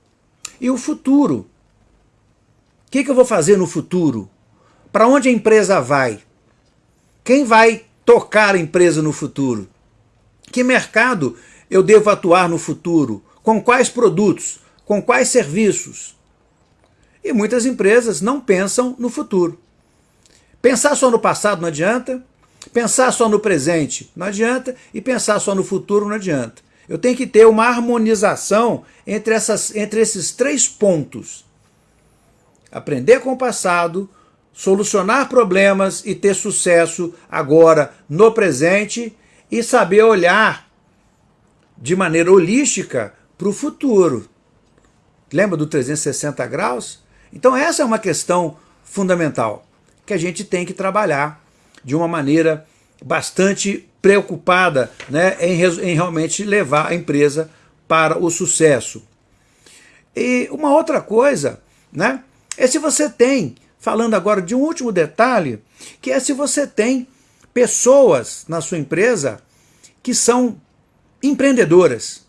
E o futuro. O que, que eu vou fazer no futuro? Para onde a empresa vai? Quem vai tocar a empresa no futuro? Que mercado eu devo atuar no futuro? Com quais produtos? Com quais serviços? E muitas empresas não pensam no futuro. Pensar só no passado não adianta, pensar só no presente não adianta e pensar só no futuro não adianta. Eu tenho que ter uma harmonização entre, essas, entre esses três pontos. Aprender com o passado, solucionar problemas e ter sucesso agora no presente e saber olhar de maneira holística para o futuro. Lembra do 360 graus? Então essa é uma questão fundamental que a gente tem que trabalhar de uma maneira bastante preocupada né, em, em realmente levar a empresa para o sucesso. E uma outra coisa né, é se você tem falando agora de um último detalhe, que é se você tem pessoas na sua empresa que são empreendedoras.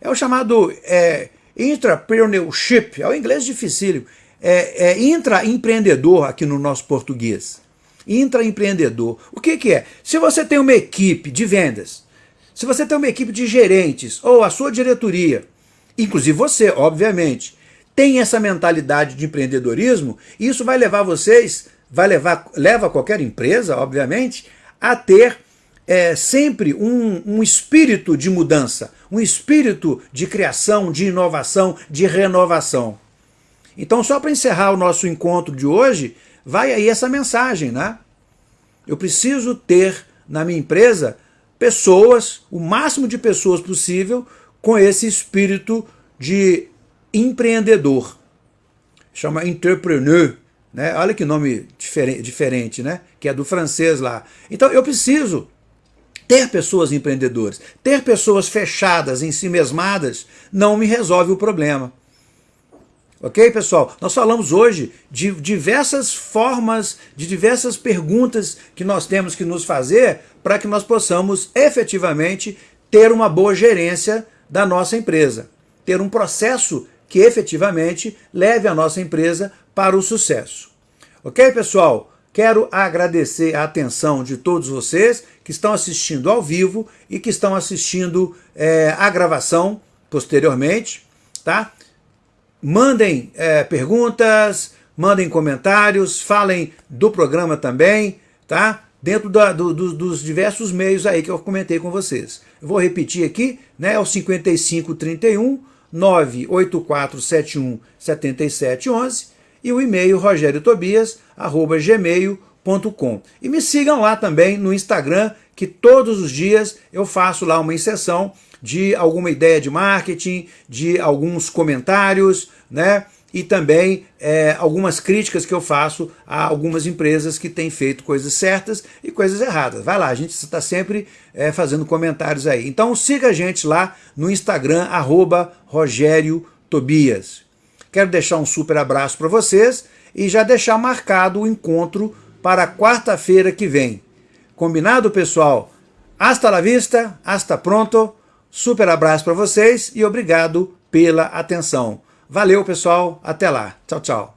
É o chamado é, intrapreneurship, é o inglês dificílimo, é, é intraempreendedor aqui no nosso português. Intraempreendedor. O que, que é? Se você tem uma equipe de vendas, se você tem uma equipe de gerentes, ou a sua diretoria, inclusive você, obviamente, tem essa mentalidade de empreendedorismo, isso vai levar vocês, vai levar, leva qualquer empresa, obviamente, a ter é, sempre um, um espírito de mudança, um espírito de criação, de inovação, de renovação. Então, só para encerrar o nosso encontro de hoje, vai aí essa mensagem, né? Eu preciso ter na minha empresa pessoas, o máximo de pessoas possível, com esse espírito de empreendedor. Chama entrepreneur. Né? Olha que nome diferente, né? Que é do francês lá. Então eu preciso ter pessoas empreendedoras. Ter pessoas fechadas, em si mesmadas, não me resolve o problema. Ok, pessoal? Nós falamos hoje de diversas formas, de diversas perguntas que nós temos que nos fazer para que nós possamos efetivamente ter uma boa gerência da nossa empresa. Ter um processo que efetivamente leve a nossa empresa para o sucesso. Ok, pessoal? Quero agradecer a atenção de todos vocês que estão assistindo ao vivo e que estão assistindo é, a gravação posteriormente, tá? Mandem é, perguntas, mandem comentários, falem do programa também, tá? Dentro da, do, do, dos diversos meios aí que eu comentei com vocês. Eu vou repetir aqui, né? É o 5531 98471 7711 e o e-mail rogeriotobias@gmail.com. E me sigam lá também no Instagram, que todos os dias eu faço lá uma inserção de alguma ideia de marketing, de alguns comentários, né? e também é, algumas críticas que eu faço a algumas empresas que têm feito coisas certas e coisas erradas. Vai lá, a gente está sempre é, fazendo comentários aí. Então siga a gente lá no Instagram, arroba Rogério Tobias. Quero deixar um super abraço para vocês e já deixar marcado o encontro para quarta-feira que vem. Combinado, pessoal? Hasta la vista, hasta pronto. Super abraço para vocês e obrigado pela atenção. Valeu, pessoal. Até lá. Tchau, tchau.